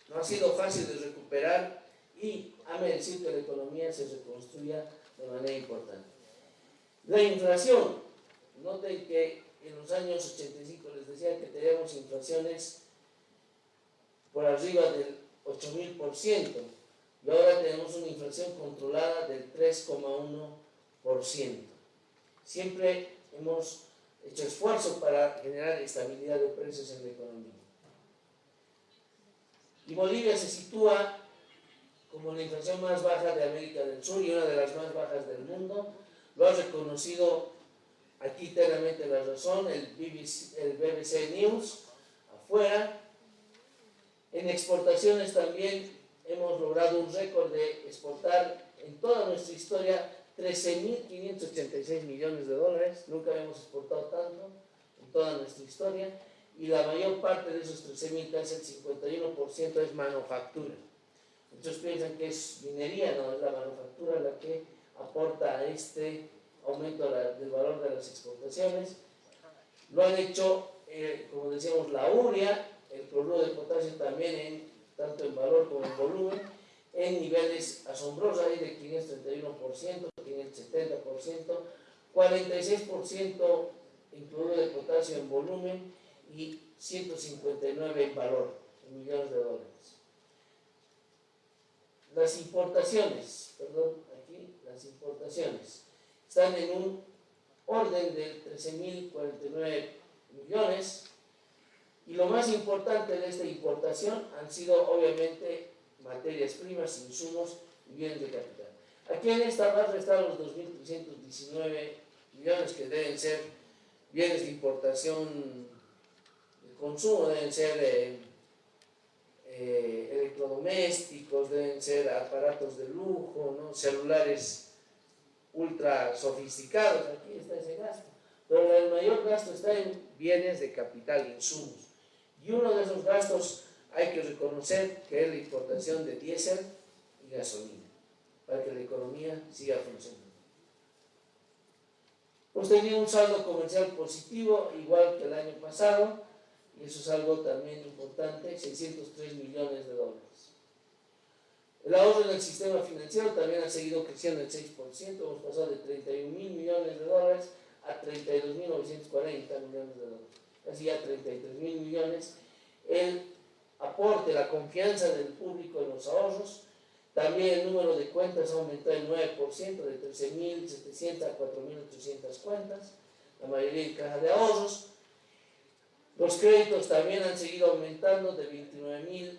Speaker 1: no ha sido fácil de recuperar y ha merecido que la economía se reconstruya de manera importante. La inflación, noten que en los años 85 les decía que teníamos inflaciones por arriba del 8.000% y ahora tenemos una inflación controlada del 3,1% siempre hemos hecho esfuerzo para generar estabilidad de precios en la economía. Y Bolivia se sitúa como la inflación más baja de América del Sur y una de las más bajas del mundo. Lo ha reconocido aquí claramente la razón, el BBC, el BBC News, afuera. En exportaciones también hemos logrado un récord de exportar en toda nuestra historia 13.586 millones de dólares, nunca habíamos exportado tanto en toda nuestra historia, y la mayor parte de esos 13.000, casi el 51% es manufactura. Muchos piensan que es minería, no, es la manufactura la que aporta a este aumento del valor de las exportaciones. Lo han hecho, eh, como decíamos, la urea, el cloruro de potasio también, en, tanto en valor como en volumen, en niveles asombrosos, ahí de 531%, 570%, 46% en cloruro de potasio en volumen y 159 en valor, en millones de dólares. Las importaciones, perdón, aquí las importaciones, están en un orden de 13.049 millones y lo más importante de esta importación han sido obviamente materias primas, insumos y bienes de capital. Aquí en esta barra están los 2.319 millones que deben ser bienes de importación de consumo, deben ser eh, eh, electrodomésticos, deben ser aparatos de lujo, ¿no? celulares ultra sofisticados, aquí está ese gasto. Pero el mayor gasto está en bienes de capital, insumos. Y uno de esos gastos hay que reconocer que es la importación de diésel y gasolina para que la economía siga funcionando. Hemos tenido un saldo comercial positivo, igual que el año pasado, y eso es algo también importante, 603 millones de dólares. El ahorro en el sistema financiero también ha seguido creciendo el 6%, hemos pasado de 31 mil millones de dólares a 32.940 millones de dólares, ya 33 mil millones. El aporte, la confianza del público en los ahorros. También el número de cuentas ha aumentado el 9%, de 13.700 a 4.800 cuentas, la mayoría en caja de ahorros. Los créditos también han seguido aumentando de 29.000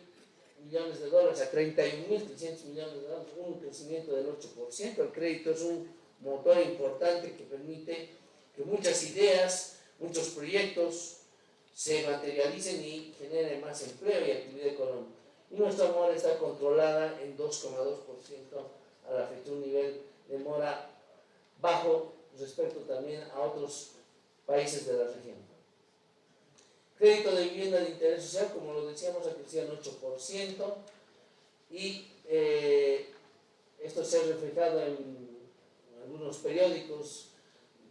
Speaker 1: millones de dólares a 31.300 millones de dólares, un crecimiento del 8%. El crédito es un motor importante que permite que muchas ideas, muchos proyectos se materialicen y generen más empleo y actividad económica. Y nuestra moneda está controlada en 2,2% a la fecha un nivel de mora bajo respecto también a otros países de la región. Crédito de vivienda de interés social, como lo decíamos, ha crecido en 8% y eh, esto se ha reflejado en algunos periódicos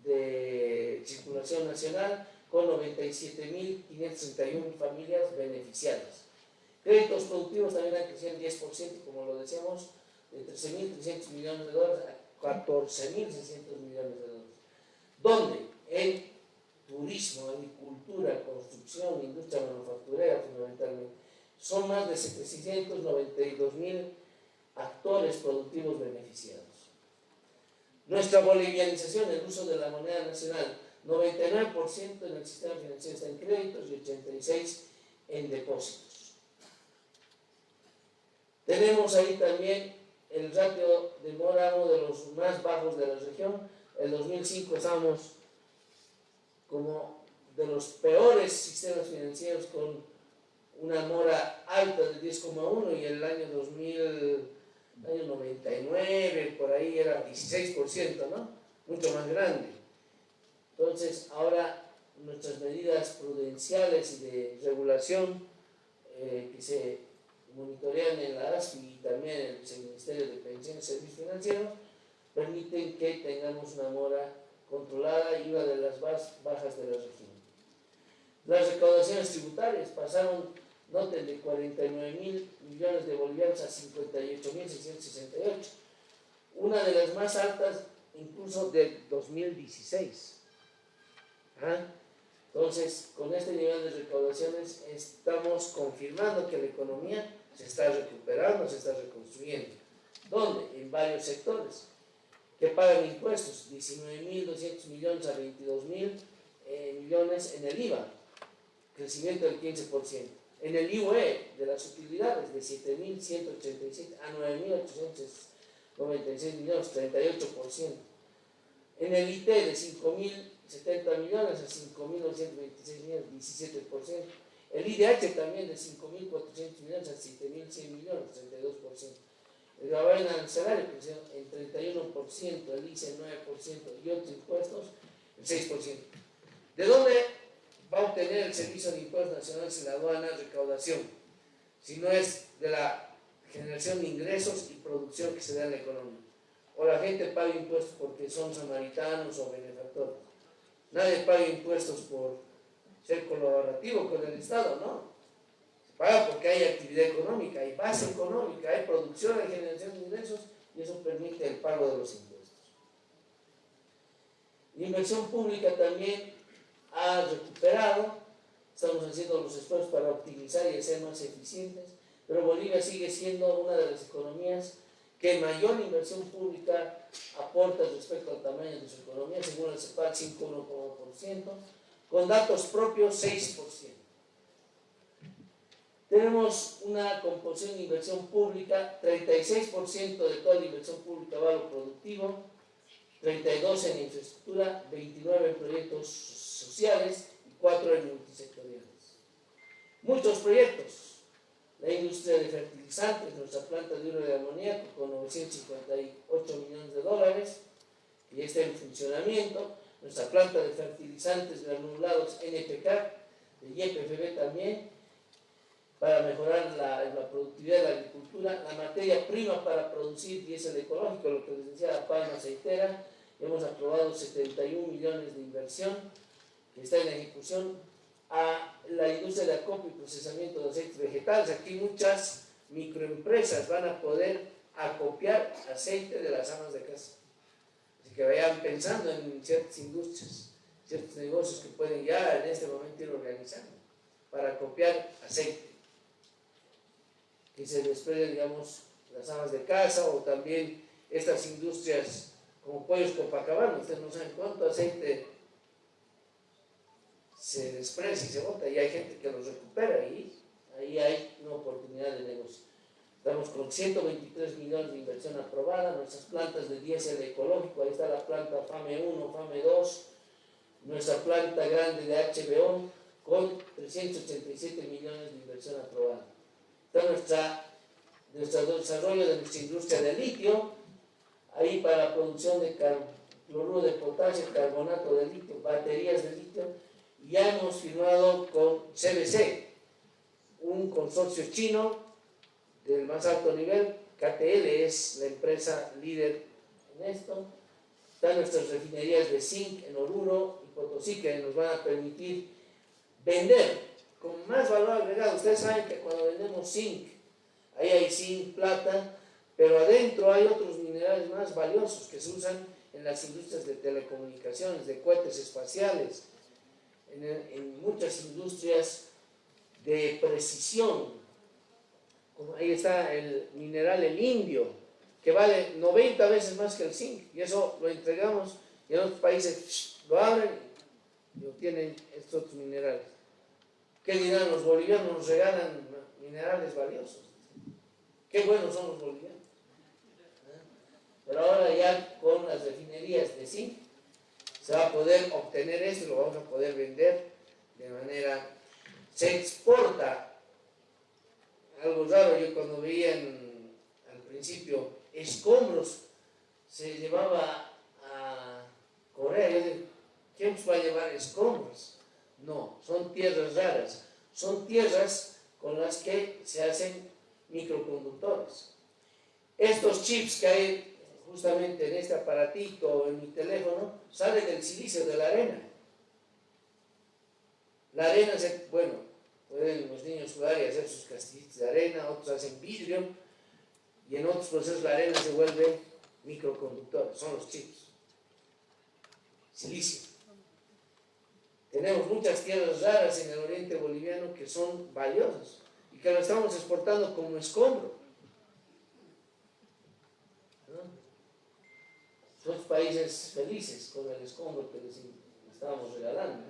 Speaker 1: de circulación nacional con 97.531 familias beneficiadas. Créditos productivos también han crecido en 10%, como lo decíamos, de 13.300 millones de dólares a 14.600 millones de dólares. Donde en turismo, agricultura, construcción, industria manufacturera fundamentalmente, son más de 792.000 actores productivos beneficiados. Nuestra bolivianización, el uso de la moneda nacional, 99% en el sistema financiero está en créditos y 86% en depósitos. Tenemos ahí también el ratio de mora, uno de los más bajos de la región. En 2005 estábamos como de los peores sistemas financieros con una mora alta de 10,1 y el año 2000 año 99, por ahí era 16%, ¿no? Mucho más grande. Entonces, ahora nuestras medidas prudenciales y de regulación eh, que se monitorean en la ASFI y también en el Ministerio de Pensiones y Servicios Financieros permiten que tengamos una mora controlada y una de las bajas de la región. Las recaudaciones tributarias pasaron noten de 49 mil millones de bolivianos a 58 mil 668, una de las más altas incluso del 2016. Entonces, con este nivel de recaudaciones estamos confirmando que la economía se está recuperando, se está reconstruyendo. ¿Dónde? En varios sectores que pagan impuestos, 19.200 millones a 22.000 eh, millones en el IVA, crecimiento del 15% en el IUE de las utilidades de 7.187 a 9.896 millones, 38%. En el IT de 5.070 millones a 5.926 millones, 17%. El IDH también de 5.400 millones a 7.100 millones, 32%. El gravamen arancelario creció en 31%, el ICE 9% y otros impuestos el 6%. ¿De dónde va a obtener el Servicio de Impuestos Nacionales y la aduana recaudación, si no es de la generación de ingresos y producción que se da en la economía. O la gente paga impuestos porque son samaritanos o benefactores. Nadie paga impuestos por ser colaborativo con el Estado, ¿no? Se paga porque hay actividad económica, hay base económica, hay producción, hay generación de ingresos y eso permite el pago de los impuestos. La inversión pública también ha recuperado, estamos haciendo los esfuerzos para optimizar y ser más eficientes, pero Bolivia sigue siendo una de las economías que mayor inversión pública aporta respecto al tamaño de su economía, según el CEPAL 5,1%, con datos propios 6%. Tenemos una composición de inversión pública, 36% de toda la inversión pública va a lo productivo, 32 en infraestructura, 29 en proyectos sociales y 4 en multisectoriales. Muchos proyectos. La industria de fertilizantes, nuestra planta de oro de amoníaco con 958 millones de dólares, ya está en funcionamiento. Nuestra planta de fertilizantes granulados NPK, de YPFB también, para mejorar la, la, productividad de la agricultura, la materia prima para producir diésel ecológico, lo que les decía la palma aceitera, hemos aprobado 71 millones de inversión que está en ejecución a la industria de acopio y procesamiento de aceites vegetales. Aquí muchas microempresas van a poder acopiar aceite de las amas de casa. Así que vayan pensando en ciertas industrias, ciertos negocios que pueden ya en este momento ir organizando para acopiar aceite. Que se desprende, digamos, las amas de casa o también estas industrias como pollos Copacabana. Ustedes no saben cuánto aceite se desprecia y se bota y hay gente que los recupera y ahí hay una oportunidad de negocio. Estamos con 123 millones de inversión aprobada, nuestras plantas de diésel ecológico, ahí está la planta FAME 1, FAME 2, nuestra planta grande de HBO con 387 millones de inversión aprobada. Está nuestro desarrollo de nuestra industria de litio, ahí para producción de cloruro de potasio, carbonato de litio, baterías de litio, ya hemos firmado con CBC, un consorcio chino del más alto nivel, KTL es la empresa líder en esto, están nuestras refinerías de zinc en Oruro y Potosí que nos van a permitir vender con más valor agregado. Ustedes saben que cuando vendemos zinc, ahí hay zinc, plata, pero adentro hay otros minerales más valiosos que se usan en las industrias de telecomunicaciones, de cohetes espaciales, en, muchas industrias de precisión. Ahí está el mineral, el indio, que vale 90 veces más que el zinc, y eso lo entregamos y en otros países lo abren y obtienen estos minerales. ¿Qué dirán los bolivianos? Nos regalan minerales valiosos. Qué buenos son los bolivianos. Pero ahora ya con las refinerías de zinc se va a poder obtener eso y lo vamos a poder vender de manera... Se exporta algo raro, yo cuando veía al principio escombros se llevaba a Corea, yo digo, ¿quién va a llevar escombros? No, son tierras raras, son tierras con las que se hacen microconductores. Estos chips que hay justamente en este aparatito o en mi teléfono, salen del silicio de la arena. La arena, se, bueno, pueden los niños jugar y hacer sus castillitos de arena, otros hacen vidrio, y en otros procesos la arena se vuelve microconductor, son los chips. Silicio. Tenemos muchas tierras raras en el oriente boliviano que son valiosas y que lo estamos exportando como escombro. Son países felices con el escombro que les estábamos regalando.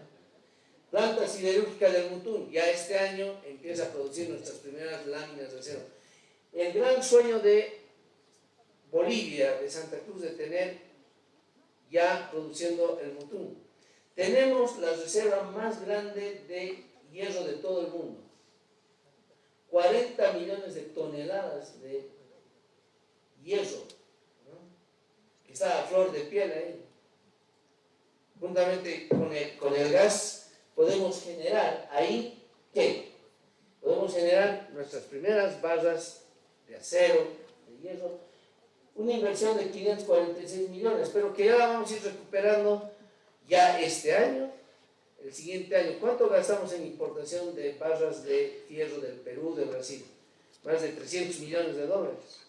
Speaker 1: Planta siderúrgica del Mutún, ya este año empieza a producir nuestras primeras láminas de acero. El gran sueño de Bolivia, de Santa Cruz, de tener ya produciendo el Mutún. Tenemos la reserva más grande de hierro de todo el mundo. 40 millones de toneladas de hierro, está a flor de piel ahí. Juntamente con el, con el gas podemos generar ahí, ¿qué? Podemos generar nuestras primeras barras de acero, de hierro, una inversión de 546 millones, pero que ya la vamos a ir recuperando ya este año, el siguiente año. ¿Cuánto gastamos en importación de barras de hierro del Perú, de Brasil? Más de 300 millones de dólares.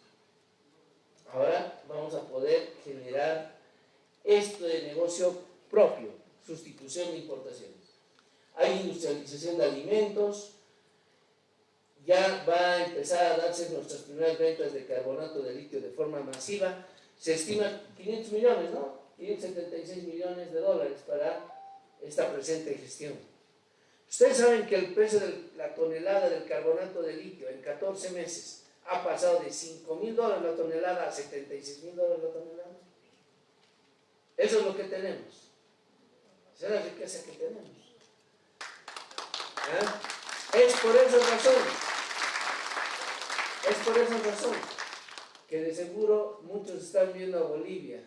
Speaker 1: Ahora vamos a poder generar esto de negocio propio, sustitución de importaciones. Hay industrialización de alimentos, ya va a empezar a darse nuestras primeras ventas de carbonato de litio de forma masiva. Se estima 500 millones, ¿no? 576 millones de dólares para esta presente gestión. Ustedes saben que el precio de la tonelada del carbonato de litio en 14 meses ha pasado de 5 mil dólares la tonelada a 76 mil dólares la tonelada. Eso es lo que tenemos. Esa es la riqueza que tenemos. ¿Ah? Es por esa razón es por esa razón que de seguro muchos están viendo a Bolivia,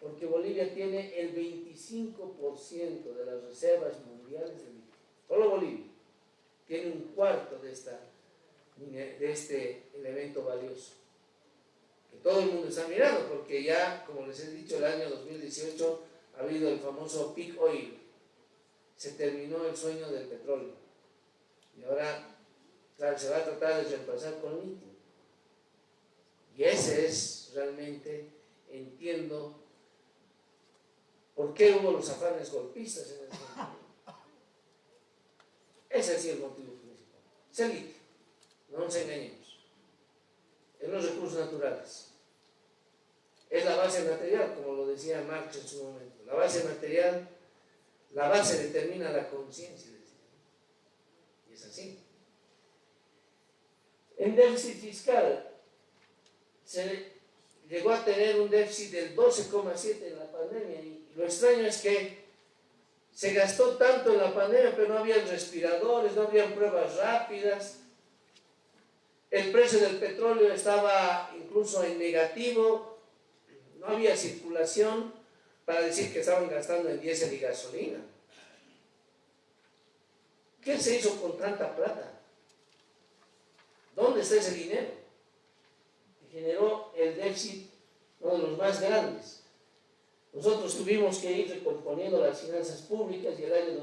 Speaker 1: porque Bolivia tiene el 25% de las reservas mundiales de litio. Solo Bolivia tiene un cuarto de, esta, de este elemento valioso. Que todo el mundo está mirando, porque ya, como les he dicho, el año 2018 ha habido el famoso peak oil. Se terminó el sueño del petróleo. Y ahora se va a tratar de reemplazar con litio. Y ese es realmente, entiendo, por qué hubo los afanes golpistas en el sentido. Ese es el motivo principal. Es el litio, no nos engañemos. Es los recursos naturales. Es la base material, como lo decía Marx en su momento. La base material, la base determina la conciencia. Y es así. En déficit fiscal, se llegó a tener un déficit del 12,7 en la pandemia y lo extraño es que se gastó tanto en la pandemia, pero no había respiradores, no había pruebas rápidas. El precio del petróleo estaba incluso en negativo, no había circulación para decir que estaban gastando en diésel y gasolina. ¿Qué se hizo con tanta plata? ¿Dónde está ese dinero? generó el déficit, uno de los más grandes. Nosotros tuvimos que ir recomponiendo las finanzas públicas y el año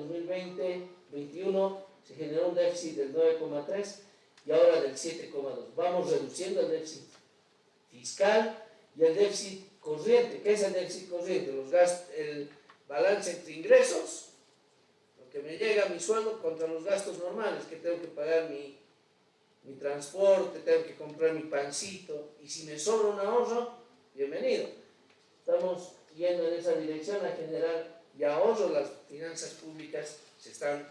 Speaker 1: 2020-21 se generó un déficit del 9,3 y ahora del 7,2. Vamos reduciendo el déficit fiscal y el déficit corriente. ¿Qué es el déficit corriente? Los gastos, el balance entre ingresos, lo que me llega a mi sueldo contra los gastos normales, que tengo que pagar mi, mi transporte, tengo que comprar mi pancito, y si me sobra un ahorro, bienvenido. Estamos yendo en esa dirección a generar y ahorro las finanzas públicas se están.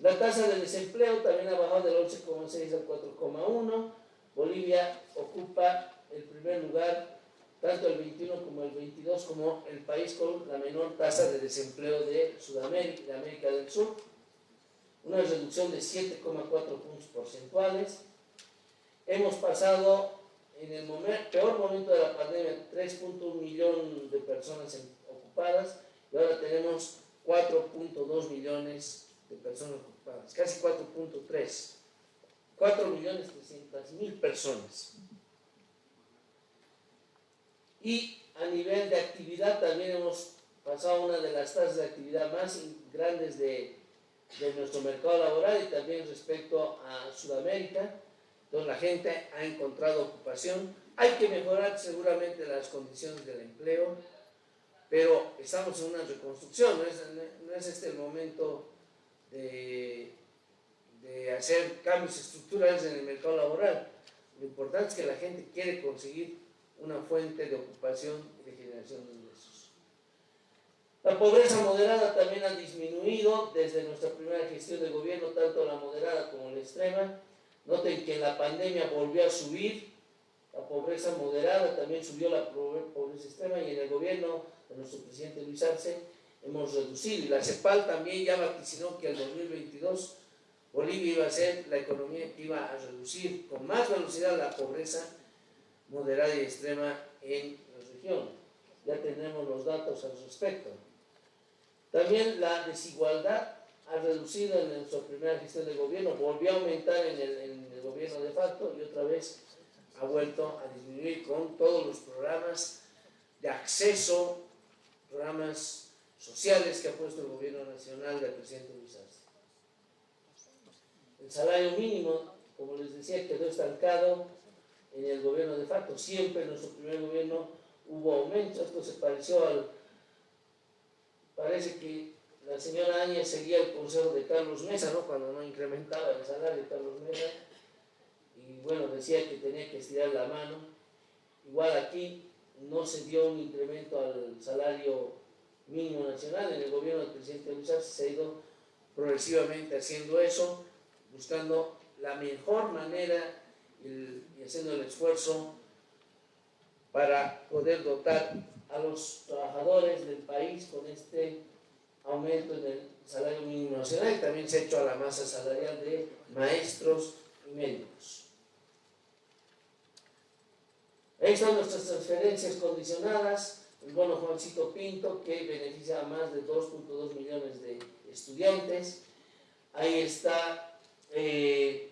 Speaker 1: La tasa de desempleo también ha bajado del 11,6 al 4,1. Bolivia ocupa el primer lugar, tanto el 21 como el 22, como el país con la menor tasa de desempleo de Sudamérica, de América del Sur. Una reducción de 7,4 puntos porcentuales. Hemos pasado en el peor momento de la pandemia, 3.1 millones de personas ocupadas y ahora tenemos 4.2 millones de personas ocupadas, casi 4.3, 4 millones 300 mil personas. Y a nivel de actividad también hemos pasado una de las tasas de actividad más grandes de, de nuestro mercado laboral y también respecto a Sudamérica, entonces la gente ha encontrado ocupación. Hay que mejorar seguramente las condiciones del empleo, pero estamos en una reconstrucción, no es, este el momento de, hacer cambios estructurales en el mercado laboral. Lo importante es que la gente quiere conseguir una fuente de ocupación y de generación de ingresos. La pobreza moderada también ha disminuido desde nuestra primera gestión de gobierno, tanto la moderada como la extrema. Noten que la pandemia volvió a subir, la pobreza moderada también subió la pobreza extrema y en el gobierno de nuestro presidente Luis Arce hemos reducido. Y la CEPAL también ya vaticinó que el 2022 Bolivia iba a ser la economía que iba a reducir con más velocidad la pobreza moderada y extrema en la región. Ya tenemos los datos al respecto. También la desigualdad ha reducido en nuestra primera gestión de gobierno, volvió a aumentar en el, gobierno de facto y otra vez ha vuelto a disminuir con todos los programas de acceso, programas sociales que ha puesto el gobierno nacional del presidente Luis Arce. El salario mínimo, como les decía, quedó estancado en el gobierno de facto. Siempre en nuestro primer gobierno hubo aumentos. Esto se pareció al... Parece que la señora Áñez seguía el consejo de Carlos Mesa, ¿no? Cuando no incrementaba el salario de Carlos Mesa. Y bueno, decía que tenía que estirar la mano. Igual aquí no se dio un incremento al salario mínimo nacional. En el gobierno del presidente Luis Arce se ha ido progresivamente haciendo eso, buscando la mejor manera y haciendo el esfuerzo para poder dotar a los trabajadores del país con este aumento en el salario mínimo nacional y también se ha hecho a la masa salarial de maestros y médicos. Ahí están nuestras transferencias condicionadas, el bono Juancito Pinto que beneficia a más de 2.2 millones de estudiantes. Ahí está eh,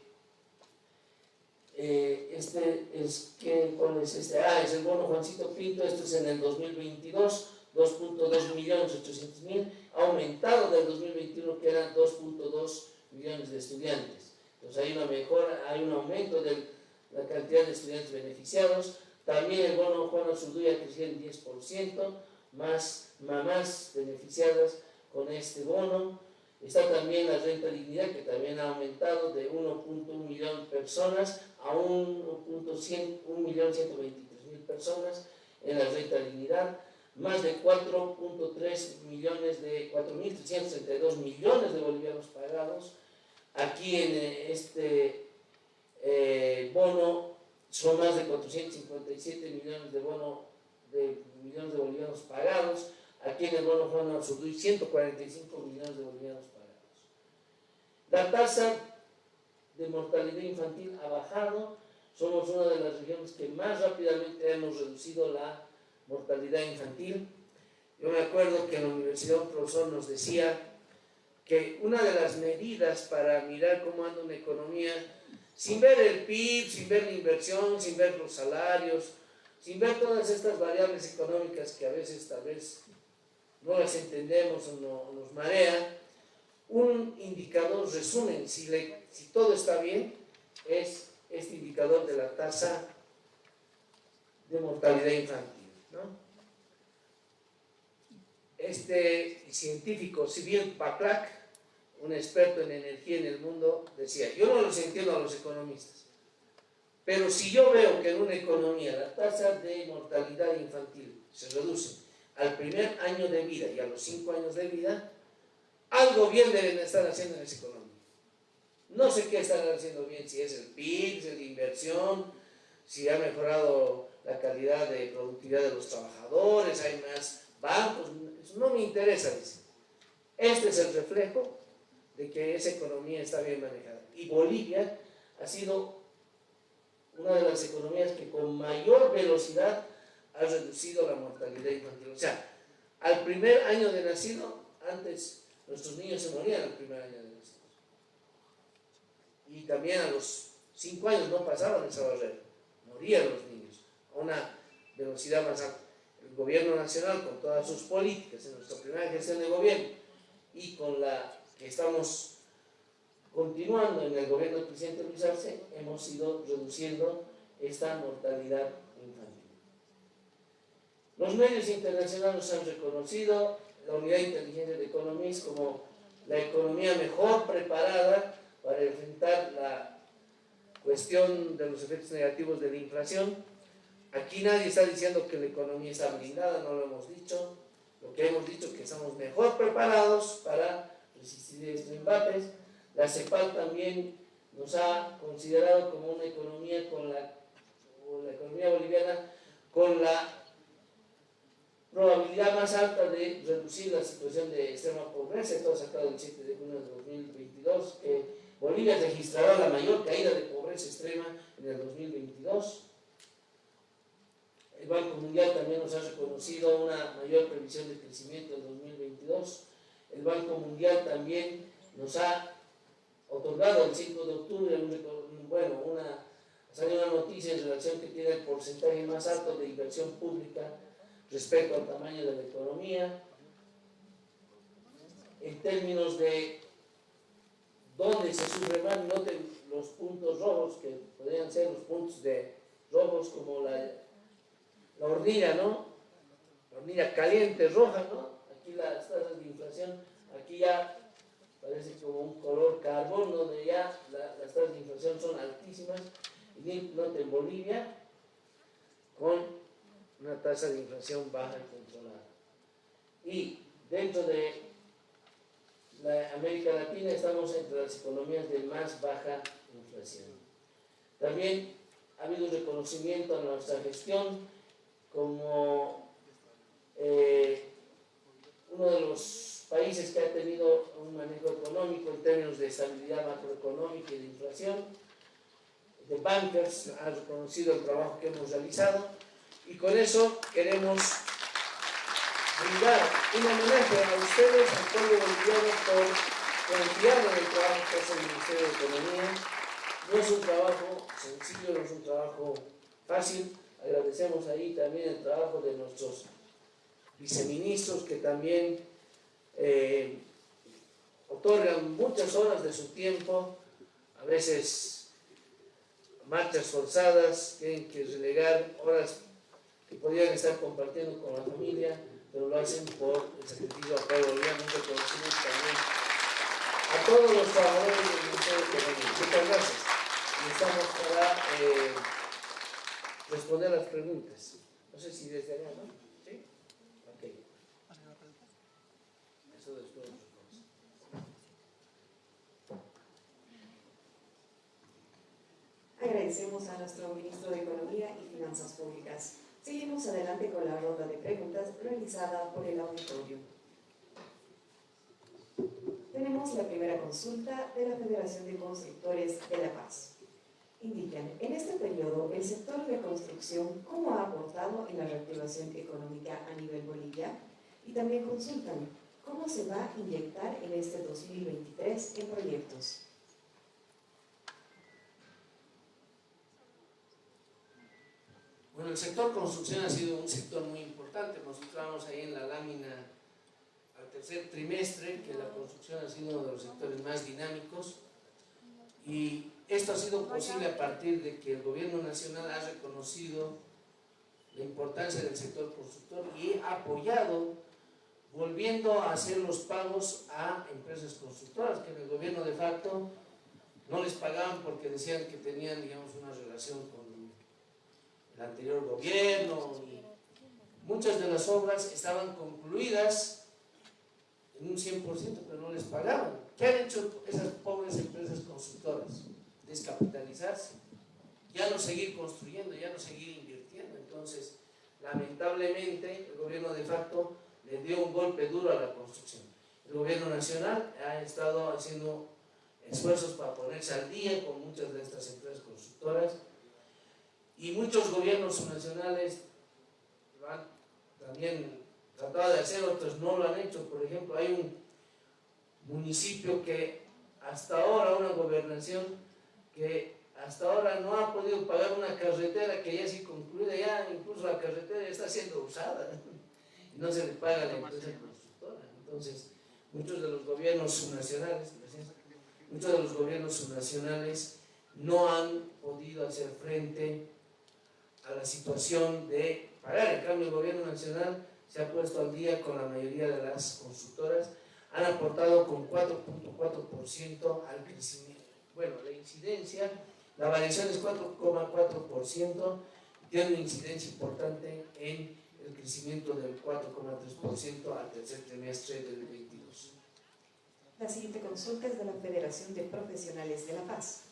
Speaker 1: eh, este es que ¿cuál es este? Ah, es el bono Juancito Pinto, esto es en el 2022, 2.2 millones 800 mil aumentado del 2021 que eran 2.2 millones de estudiantes. Entonces hay una mejora, hay un aumento de la cantidad de estudiantes beneficiados. También el bono Juan Azurduya creció en 10%, más mamás beneficiadas con este bono. Está también la renta dignidad que también ha aumentado de 1.1 millón de personas a 1.123.000 personas en la renta dignidad más de 4.3 millones de 4.332 millones de bolivianos pagados. Aquí en este eh, bono son más de 457 millones de bono de millones de bolivianos pagados. Aquí en el bono Juan Absurduy 145 millones de bolivianos pagados. La tasa de mortalidad infantil ha bajado, somos una de las regiones que más rápidamente hemos reducido la mortalidad infantil. Yo me acuerdo que en la universidad un profesor nos decía que una de las medidas para mirar cómo anda una economía, sin ver el PIB, sin ver la inversión, sin ver los salarios, sin ver todas estas variables económicas que a veces tal vez no las entendemos o no, nos marea, un indicador resumen, si, si todo está bien, es este indicador de la tasa de mortalidad infantil. Este científico, Sibyl Paklak, un experto en energía en el mundo, decía, yo no los entiendo a los economistas, pero si yo veo que en una economía la tasa de mortalidad infantil se reduce al primer año de vida y a los cinco años de vida, algo bien deben estar haciendo en esa economía. No sé qué están haciendo bien, si es el PIB, si es la inversión, si ha mejorado la calidad de productividad de los trabajadores, hay más bancos, no me interesa, dice. Este es el reflejo de que esa economía está bien manejada. Y Bolivia ha sido una de las economías que con mayor velocidad ha reducido la mortalidad infantil. O sea, al primer año de nacido, antes Nuestros niños se morían el primer año de nacidos. Y también a los cinco años no pasaban esa barrera. Morían los niños a una velocidad más alta. El gobierno nacional, con todas sus políticas, en nuestra primera gestión de gobierno, y con la estamos continuando en el gobierno del presidente Luis Arce, hemos ido reduciendo esta mortalidad infantil. Los medios internacionales han reconocido la unidad de inteligencia de Economist como la economía mejor preparada para enfrentar la cuestión de los efectos negativos de la inflación. Aquí nadie está diciendo que la economía está blindada, no lo hemos dicho. Lo que hemos dicho es que estamos mejor preparados para resistir estos embates. La CEPAL también nos ha considerado como una economía con la, o la economía boliviana con la probabilidad más alta de reducir la situación de extrema pobreza, esto sacado el 7 de junio de 2022, que Bolivia registrará la mayor caída de pobreza extrema en el 2022. El Banco Mundial también nos ha reconocido una mayor previsión de crecimiento en 2022. El Banco Mundial también nos ha otorgado el 5 de octubre, bueno, una, salió una noticia en relación que tiene el porcentaje más alto de inversión pública respecto al tamaño de la economía, en términos de dónde se sufre más, noten los puntos rojos, que podrían ser los puntos de rojos como la, la hornilla, ¿no? La hornilla caliente, roja, ¿no? Aquí las tasas de inflación, aquí ya parece como un color carbón, donde ya las tasas de inflación son altísimas. Y noten Bolivia, con una tasa de inflación baja y controlada. Y dentro de la América Latina estamos entre las economías de más baja inflación. También ha habido reconocimiento a nuestra gestión como eh, uno de los países que ha tenido un manejo económico en términos de estabilidad macroeconómica y de inflación. The Bankers ha reconocido el trabajo que hemos realizado y con eso queremos brindar un homenaje a ustedes, al pueblo boliviano, por confiar en el trabajo que hace el Ministerio de Economía. No es un trabajo sencillo, no es un trabajo fácil. Agradecemos ahí también el trabajo de nuestros viceministros que también eh, otorgan muchas horas de su tiempo, a veces marchas forzadas, tienen que relegar horas que podrían estar compartiendo con la familia, pero lo hacen por el sacrificio acá Boliviano, un reconocimiento también a todos los trabajadores del Ministerio Economía. Muchas gracias. Y estamos para eh, responder las preguntas. No sé si desde allá, ¿no? ¿Sí? Ok. Eso después.
Speaker 2: Agradecemos a nuestro ministro de Economía y Finanzas Públicas. Seguimos adelante con la ronda de preguntas realizada por el auditorio. Tenemos la primera consulta de la Federación de Constructores de La Paz. Indican, en este periodo, el sector de construcción, ¿cómo ha aportado en la reactivación económica a nivel Bolivia? Y también consultan, ¿cómo se va a inyectar en este 2023 en proyectos?
Speaker 1: Bueno, el sector construcción ha sido un sector muy importante. Mostramos ahí en la lámina al tercer trimestre que la construcción ha sido uno de los sectores más dinámicos y esto ha sido posible a partir de que el gobierno nacional ha reconocido la importancia del sector constructor y ha apoyado volviendo a hacer los pagos a empresas constructoras que en el gobierno de facto no les pagaban porque decían que tenían digamos una relación con anterior gobierno muchas de las obras estaban concluidas en un 100% pero no les pagaban. ¿qué han hecho esas pobres empresas constructoras? descapitalizarse. Ya no seguir construyendo, ya no seguir invirtiendo. Entonces lamentablemente el gobierno de facto le dio un golpe duro a la construcción. El gobierno nacional ha estado haciendo esfuerzos para ponerse al día con muchas de estas empresas constructoras y muchos gobiernos nacionales también tratado de hacer, otros no lo han hecho. Por ejemplo, hay un municipio que hasta ahora, una gobernación que hasta ahora no ha podido pagar una carretera que ya sí concluida, ya incluso la carretera está siendo usada no se le paga a la empresa constructora. Entonces, muchos de los gobiernos subnacionales, muchos de los gobiernos subnacionales no han podido hacer frente a la situación de pagar. En cambio, el gobierno nacional se ha puesto al día con la mayoría de las consultoras, han aportado con 4.4% al crecimiento. Bueno, la incidencia, la variación es 4,4%, tiene una incidencia importante en el crecimiento del 4,3% al tercer trimestre del 22.
Speaker 2: La siguiente consulta es de la Federación de Profesionales de la Paz.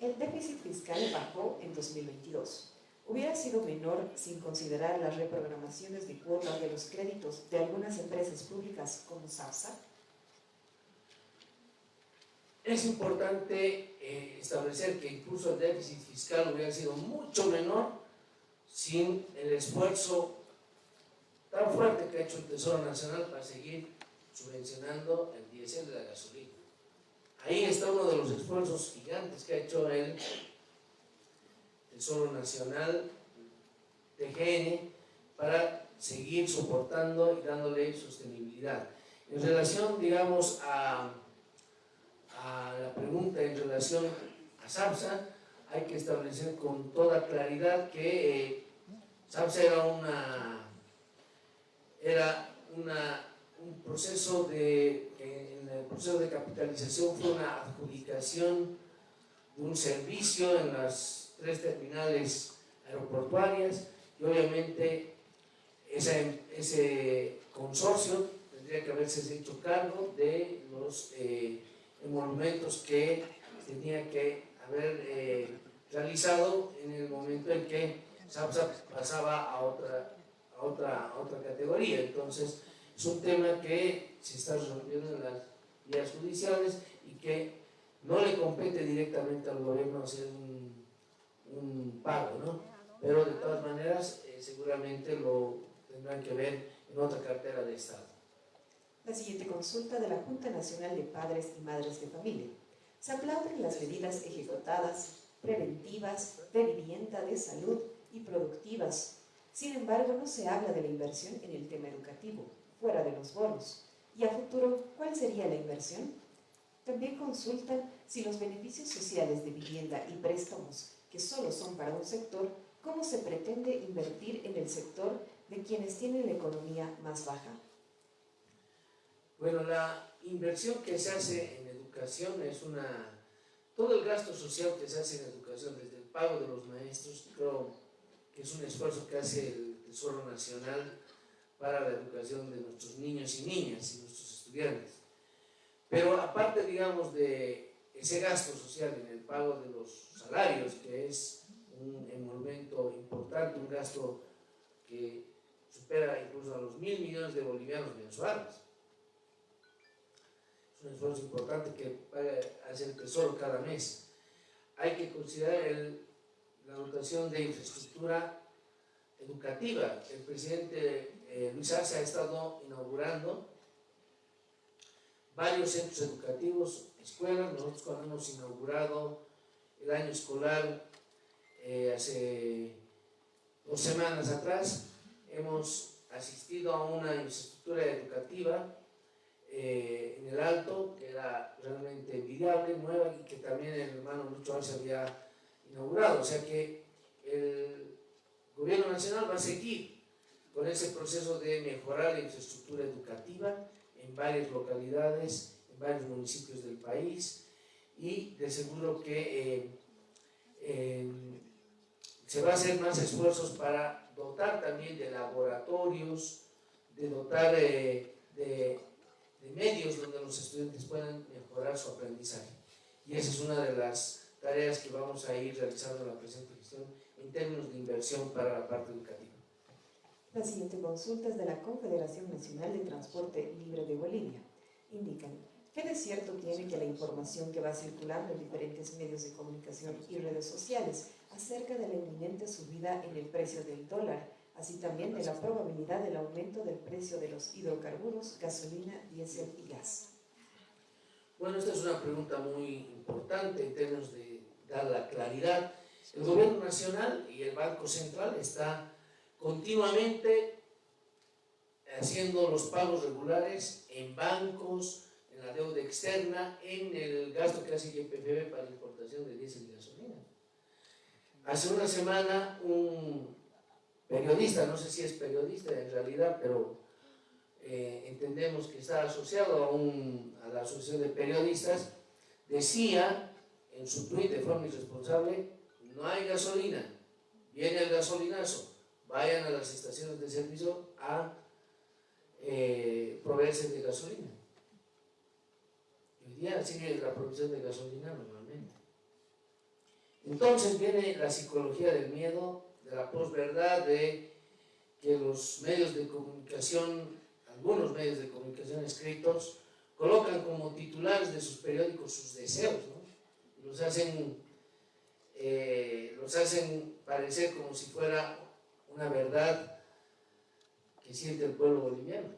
Speaker 2: El déficit fiscal bajó en 2022 hubiera sido menor sin considerar las reprogramaciones de cuotas de los créditos de algunas empresas públicas como SAPSA?
Speaker 1: Es importante eh, establecer que incluso el déficit fiscal hubiera sido mucho menor sin el esfuerzo tan fuerte que ha hecho el Tesoro Nacional para seguir subvencionando el diésel de la gasolina. Ahí está uno de los esfuerzos gigantes que ha hecho el Tesoro Nacional, TGN, para seguir soportando y dándole sostenibilidad. En relación, digamos, a, a la pregunta en relación a SAPSA, hay que establecer con toda claridad que eh, SAPSA era una era una, un proceso de en el proceso de capitalización fue una adjudicación de un servicio en las tres terminales aeroportuarias y obviamente ese, consorcio tendría que haberse hecho cargo de los eh, monumentos que tenía que haber eh, realizado en el momento en que SAPSA pasaba a otra, a otra, otra categoría. Entonces, es un tema que se está resolviendo en las vías judiciales y que no le compete directamente al gobierno hacer un un pago, ¿no? Pero de todas maneras, eh, seguramente lo tendrán que ver en otra cartera de Estado.
Speaker 2: La siguiente consulta de la Junta Nacional de Padres y Madres de Familia. Se aplauden las medidas ejecutadas, preventivas, de vivienda, de salud y productivas. Sin embargo, no se habla de la inversión en el tema educativo, fuera de los bonos. ¿Y a futuro cuál sería la inversión? También consultan si los beneficios sociales de vivienda y préstamos que solo son para un sector, ¿cómo se pretende invertir en el sector de quienes tienen la economía más baja?
Speaker 1: Bueno, la inversión que se hace en educación es una... Todo el gasto social que se hace en educación, desde el pago de los maestros, creo que es un esfuerzo que hace el Tesoro Nacional para la educación de nuestros niños y niñas y nuestros estudiantes. Pero aparte, digamos, de ese gasto social en el pago de los salarios, que es un emolumento importante, un gasto que supera incluso a los mil millones de bolivianos mensuales. es un esfuerzo importante que hace el Tesoro cada mes. Hay que considerar la dotación de infraestructura educativa. El presidente eh, Luis Arce ha estado inaugurando varios centros educativos, escuelas. Nosotros cuando hemos inaugurado el año escolar eh, hace dos semanas atrás, hemos asistido a una infraestructura educativa eh, en el Alto, que era realmente envidiable, nueva, y que también el hermano Lucho Arce había inaugurado. O sea que el gobierno nacional va a seguir con ese proceso de mejorar la infraestructura educativa en varias localidades, en varios municipios del país, y de seguro que eh, se va a hacer más esfuerzos para dotar también de laboratorios, de dotar de, de, medios donde los estudiantes puedan mejorar su aprendizaje. Y esa es una de las tareas que vamos a ir realizando en la presente gestión en términos de inversión para la parte educativa.
Speaker 2: La siguiente consulta es de la Confederación Nacional de Transporte Libre de Bolivia. Indican, ¿qué de cierto tiene que la información que va circulando en diferentes medios de comunicación y redes sociales acerca de la inminente subida en el precio del dólar así también de la probabilidad del aumento del precio de los hidrocarburos, gasolina, diésel y gas.
Speaker 1: Bueno, esta es una pregunta muy importante en términos de dar la claridad. El gobierno nacional y el Banco Central está continuamente haciendo los pagos regulares en bancos, deuda externa, en el gasto que hace YPFB para la importación de diésel y gasolina. Hace una semana un periodista, no sé si es periodista en realidad, pero eh, entendemos que está asociado a, un, a, la Asociación de Periodistas, decía en su tuit de forma irresponsable, no hay gasolina, viene el gasolinazo, vayan a las estaciones de servicio a eh, proveerse de gasolina. Día sigue la provisión de gasolina normalmente. Entonces viene la psicología del miedo de la posverdad, de que los medios de comunicación, algunos medios de comunicación escritos, colocan como titulares de sus periódicos sus deseos, ¿no? los, hacen, eh, los hacen parecer como si fuera una verdad que siente el pueblo boliviano.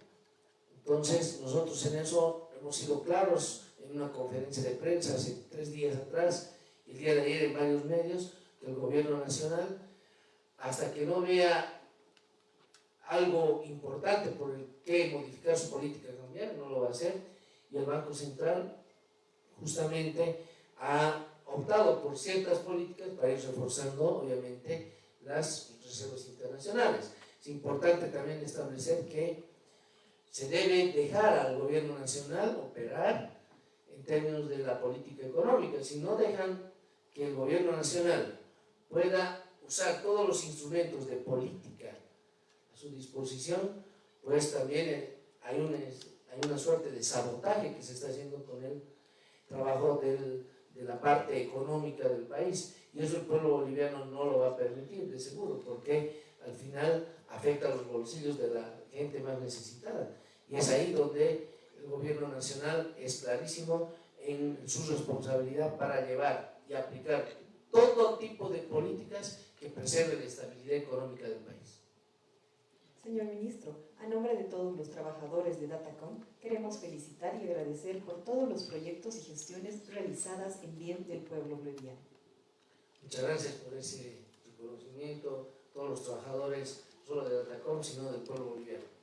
Speaker 1: Entonces, nosotros en eso hemos sido claros en una conferencia de prensa hace tres días atrás, el día de ayer en varios medios, que el gobierno nacional hasta que no vea algo importante por el que modificar su política cambiar, no lo va a hacer, y el Banco Central justamente ha optado por ciertas políticas para ir reforzando, obviamente, las reservas internacionales. Es importante también establecer que se debe dejar al gobierno nacional operar en términos de la política económica. Si no dejan que el gobierno nacional pueda usar todos los instrumentos de política a su disposición, pues también eh, hay una, hay una suerte de sabotaje que se está haciendo con el trabajo del, de la parte económica del país. Y eso el pueblo boliviano no lo va a permitir, de seguro, porque al final afecta a los bolsillos de la gente más necesitada. Y es ahí donde el gobierno nacional es clarísimo en su responsabilidad para llevar y aplicar todo tipo de políticas que preserve la estabilidad económica del país.
Speaker 2: Señor Ministro, a nombre de todos los trabajadores de Datacom, queremos felicitar y agradecer por todos los proyectos y gestiones realizadas en bien del pueblo boliviano.
Speaker 1: Muchas gracias por ese reconocimiento, todos los trabajadores, no solo de Datacom, sino del pueblo boliviano.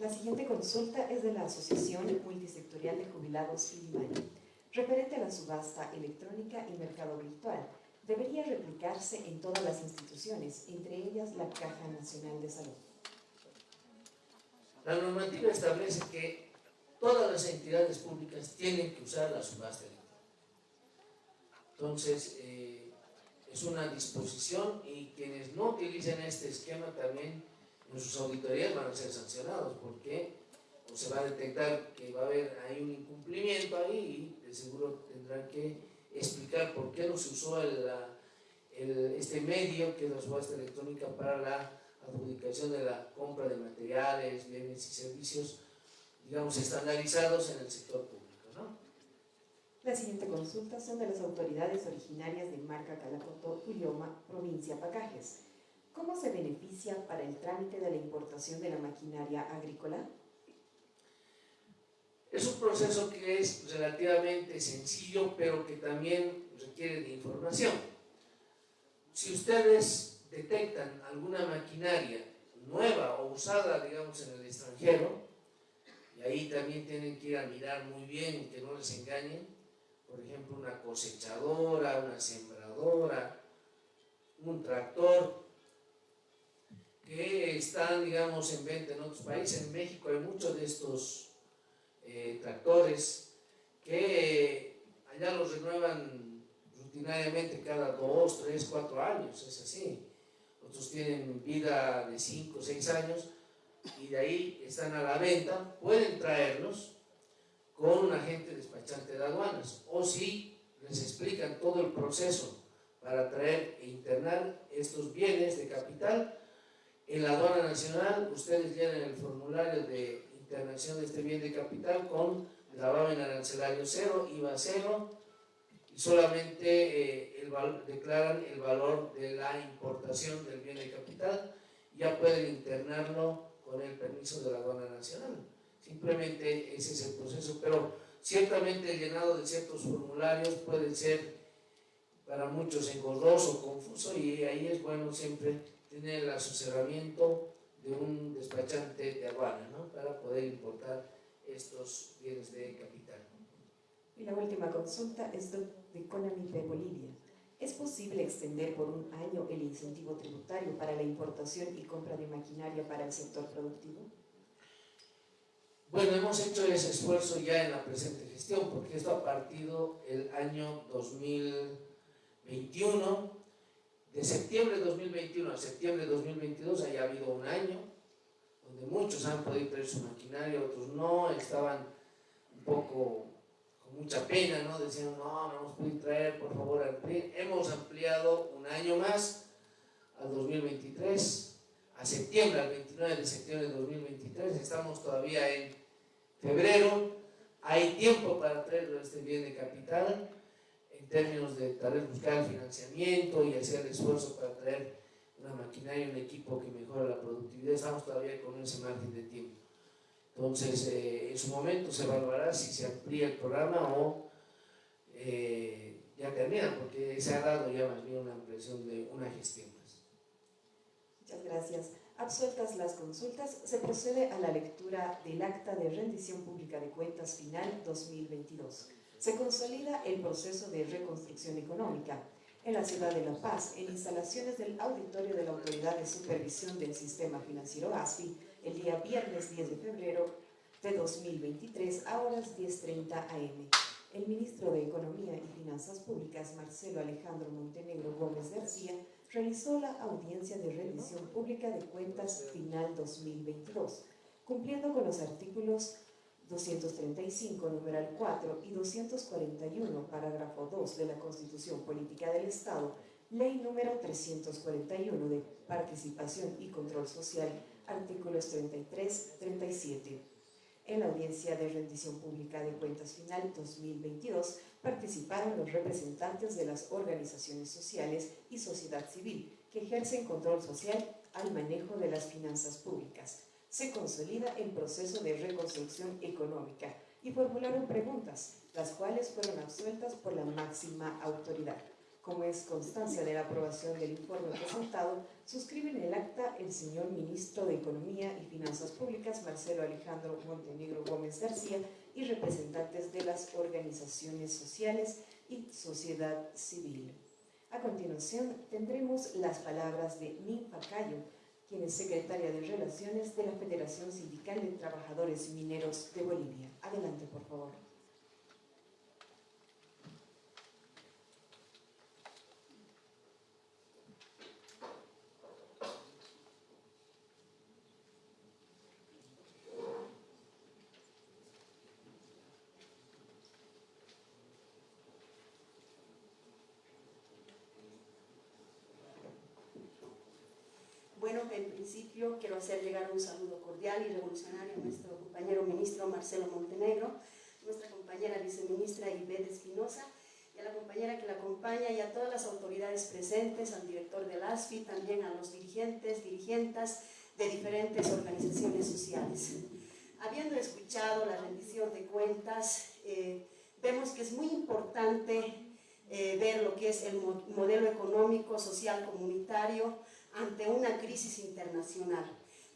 Speaker 2: La siguiente consulta es de la Asociación Multisectorial de Jubilados Ilimani, referente a la subasta electrónica y mercado virtual, debería replicarse en todas las instituciones, entre ellas la Caja Nacional de Salud.
Speaker 1: La normativa establece que todas las entidades públicas tienen que usar la subasta electrónica. Entonces, eh, es una disposición y quienes no utilicen este esquema también en auditorías van a ser sancionados porque o se va a detectar que va a haber ahí un incumplimiento ahí y de seguro tendrán que explicar por qué no se usó el, este medio que es la subasta electrónica para la adjudicación de la compra de materiales, bienes y servicios digamos, estandarizados en el sector público.
Speaker 2: La siguiente consulta son de las autoridades originarias de Marca Calacoto, Ulioma, provincia Pacajes. ¿Cómo se beneficia para el trámite de la importación de la maquinaria agrícola?
Speaker 1: Es un proceso que es relativamente sencillo, pero que también requiere de información. Si ustedes detectan alguna maquinaria nueva o usada, digamos, en el extranjero, y ahí también tienen que ir a mirar muy bien que no les engañen, por ejemplo, una cosechadora, una sembradora, un tractor, que están, digamos, en venta en otros países. En México hay muchos de estos eh, tractores que allá los renuevan rutinariamente cada dos, tres, cuatro años, es así. Otros tienen vida de cinco, seis años y de ahí están a la venta, pueden traerlos con un agente despachante de aduanas o si les explican todo el proceso para traer e internar estos bienes de capital en la aduana nacional ustedes llenan el formulario de internación de este bien de capital con gravamen arancelario cero, IVA cero y solamente eh, el, declaran el valor de la importación del bien de capital ya pueden internarlo con el permiso de la aduana nacional. Simplemente ese es el proceso, pero ciertamente el llenado de ciertos formularios puede ser para muchos engorroso, confuso y ahí es bueno siempre tener el asesoramiento de un despachante de aduana ¿no? para poder importar estos bienes de capital.
Speaker 2: Y la última consulta es de Conami de Bolivia. ¿Es posible extender por un año el incentivo tributario para la importación y compra de maquinaria para el sector productivo?
Speaker 1: Bueno, hemos hecho ese esfuerzo ya en la presente gestión, porque esto ha partido el año 2021, de septiembre de 2021 a septiembre de 2022 haya habido un año, donde muchos han podido traer su maquinaria, otros no, estaban un poco con mucha pena, ¿no? Decían, no, no hemos podido traer, por favor, amplíen. Hemos ampliado un año más al 2023, a septiembre, al 29 de septiembre de 2023, estamos todavía en febrero, hay tiempo para traer este bien de capital términos de tal vez buscar el financiamiento y hacer esfuerzo para traer una maquinaria, un equipo que mejore la productividad, estamos todavía con ese margen de tiempo. Entonces, eh, en su momento se evaluará si se amplía el programa o eh, ya termina, porque se ha dado ya más bien una impresión de una gestión más.
Speaker 2: Muchas gracias. Absueltas las consultas, se procede a la lectura del Acta de Rendición Pública de Cuentas Final 2022. Se consolida el proceso de reconstrucción económica. En la ciudad de La Paz, en instalaciones del Auditorio de la Autoridad de Supervisión del Sistema Financiero ASFI, el día viernes 10 de febrero de 2023 a horas 10.30 am. El ministro de Economía y Finanzas Públicas, Marcelo Alejandro Montenegro Gómez García, realizó la audiencia de revisión pública de cuentas final 2022, cumpliendo con los artículos 235, numeral 4 y 241, parágrafo 2 de la Constitución Política del Estado, ley número 341 de participación y control social, artículos 33-37. En la audiencia de rendición pública de cuentas final 2022 participaron los representantes de las organizaciones sociales y sociedad civil que ejercen control social al manejo de las finanzas públicas. Se consolida el proceso de reconstrucción económica y formularon preguntas, las cuales fueron absueltas por la máxima autoridad. Como es constancia de la aprobación del informe presentado, suscriben el acta el señor Ministro de Economía y Finanzas Públicas, Marcelo Alejandro Montenegro Gómez García, y representantes de las organizaciones sociales y sociedad civil. A continuación, tendremos las palabras de Ninfa Cayo, quien es secretaria de Relaciones de la Federación Sindical de Trabajadores Mineros de Bolivia. Adelante, por favor.
Speaker 3: Importante, en principio, quiero hacer llegar un saludo cordial y revolucionario a nuestro compañero ministro Marcelo Montenegro, nuestra compañera viceministra Ivette Espinosa, y a la compañera que la acompaña y a todas las autoridades presentes, al director del ASFI, también a los dirigentes, dirigentas de diferentes organizaciones sociales. Habiendo escuchado la rendición de cuentas, eh, vemos que es muy importante eh, ver lo que es el modelo económico, social, comunitario ante una crisis internacional.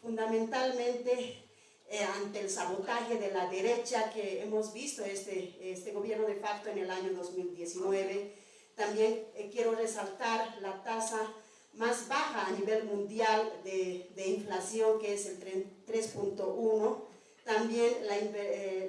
Speaker 3: Fundamentalmente eh, ante el sabotaje de la derecha que hemos visto este, este gobierno de facto en el año 2019. También eh, quiero resaltar la tasa más baja a nivel mundial de, de inflación, que es el 3.1. También la,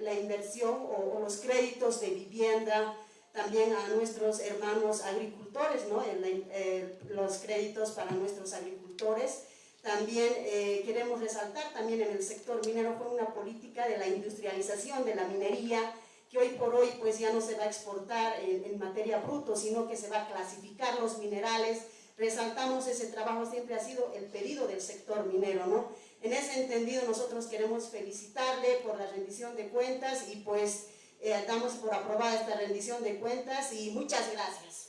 Speaker 3: la inversión o, o los créditos de vivienda, también a nuestros hermanos agricultores, ¿no? Eh, los créditos para nuestros agricultores. También eh, queremos resaltar, también en el sector minero fue una política de la industrialización de la minería, que hoy por hoy pues ya no se va a exportar en, en materia bruto, sino que se va a clasificar los minerales. Resaltamos ese trabajo, siempre ha sido el pedido del sector minero, ¿no? En ese entendido nosotros queremos felicitarle por la rendición de cuentas y pues eh, damos por aprobada esta rendición de cuentas y muchas gracias.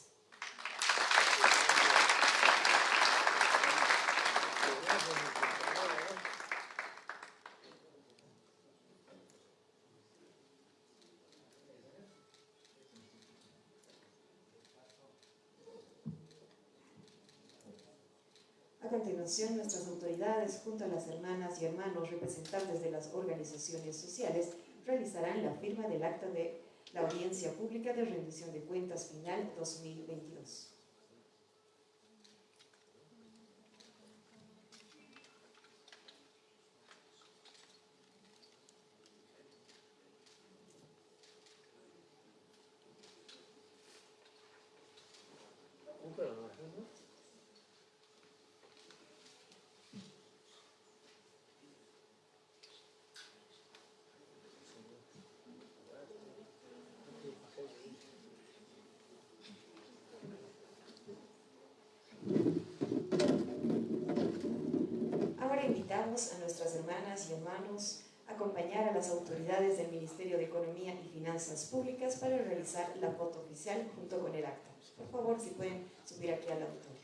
Speaker 2: Continuación, nuestras autoridades, junto a las hermanas y hermanos representantes de las organizaciones sociales, realizarán la firma del acta de la audiencia pública de rendición de cuentas final 2022. A nuestras hermanas y hermanos acompañar a las autoridades del Ministerio de Economía y Finanzas Públicas para realizar la foto oficial junto con el acta. Por favor, si pueden subir aquí al auto.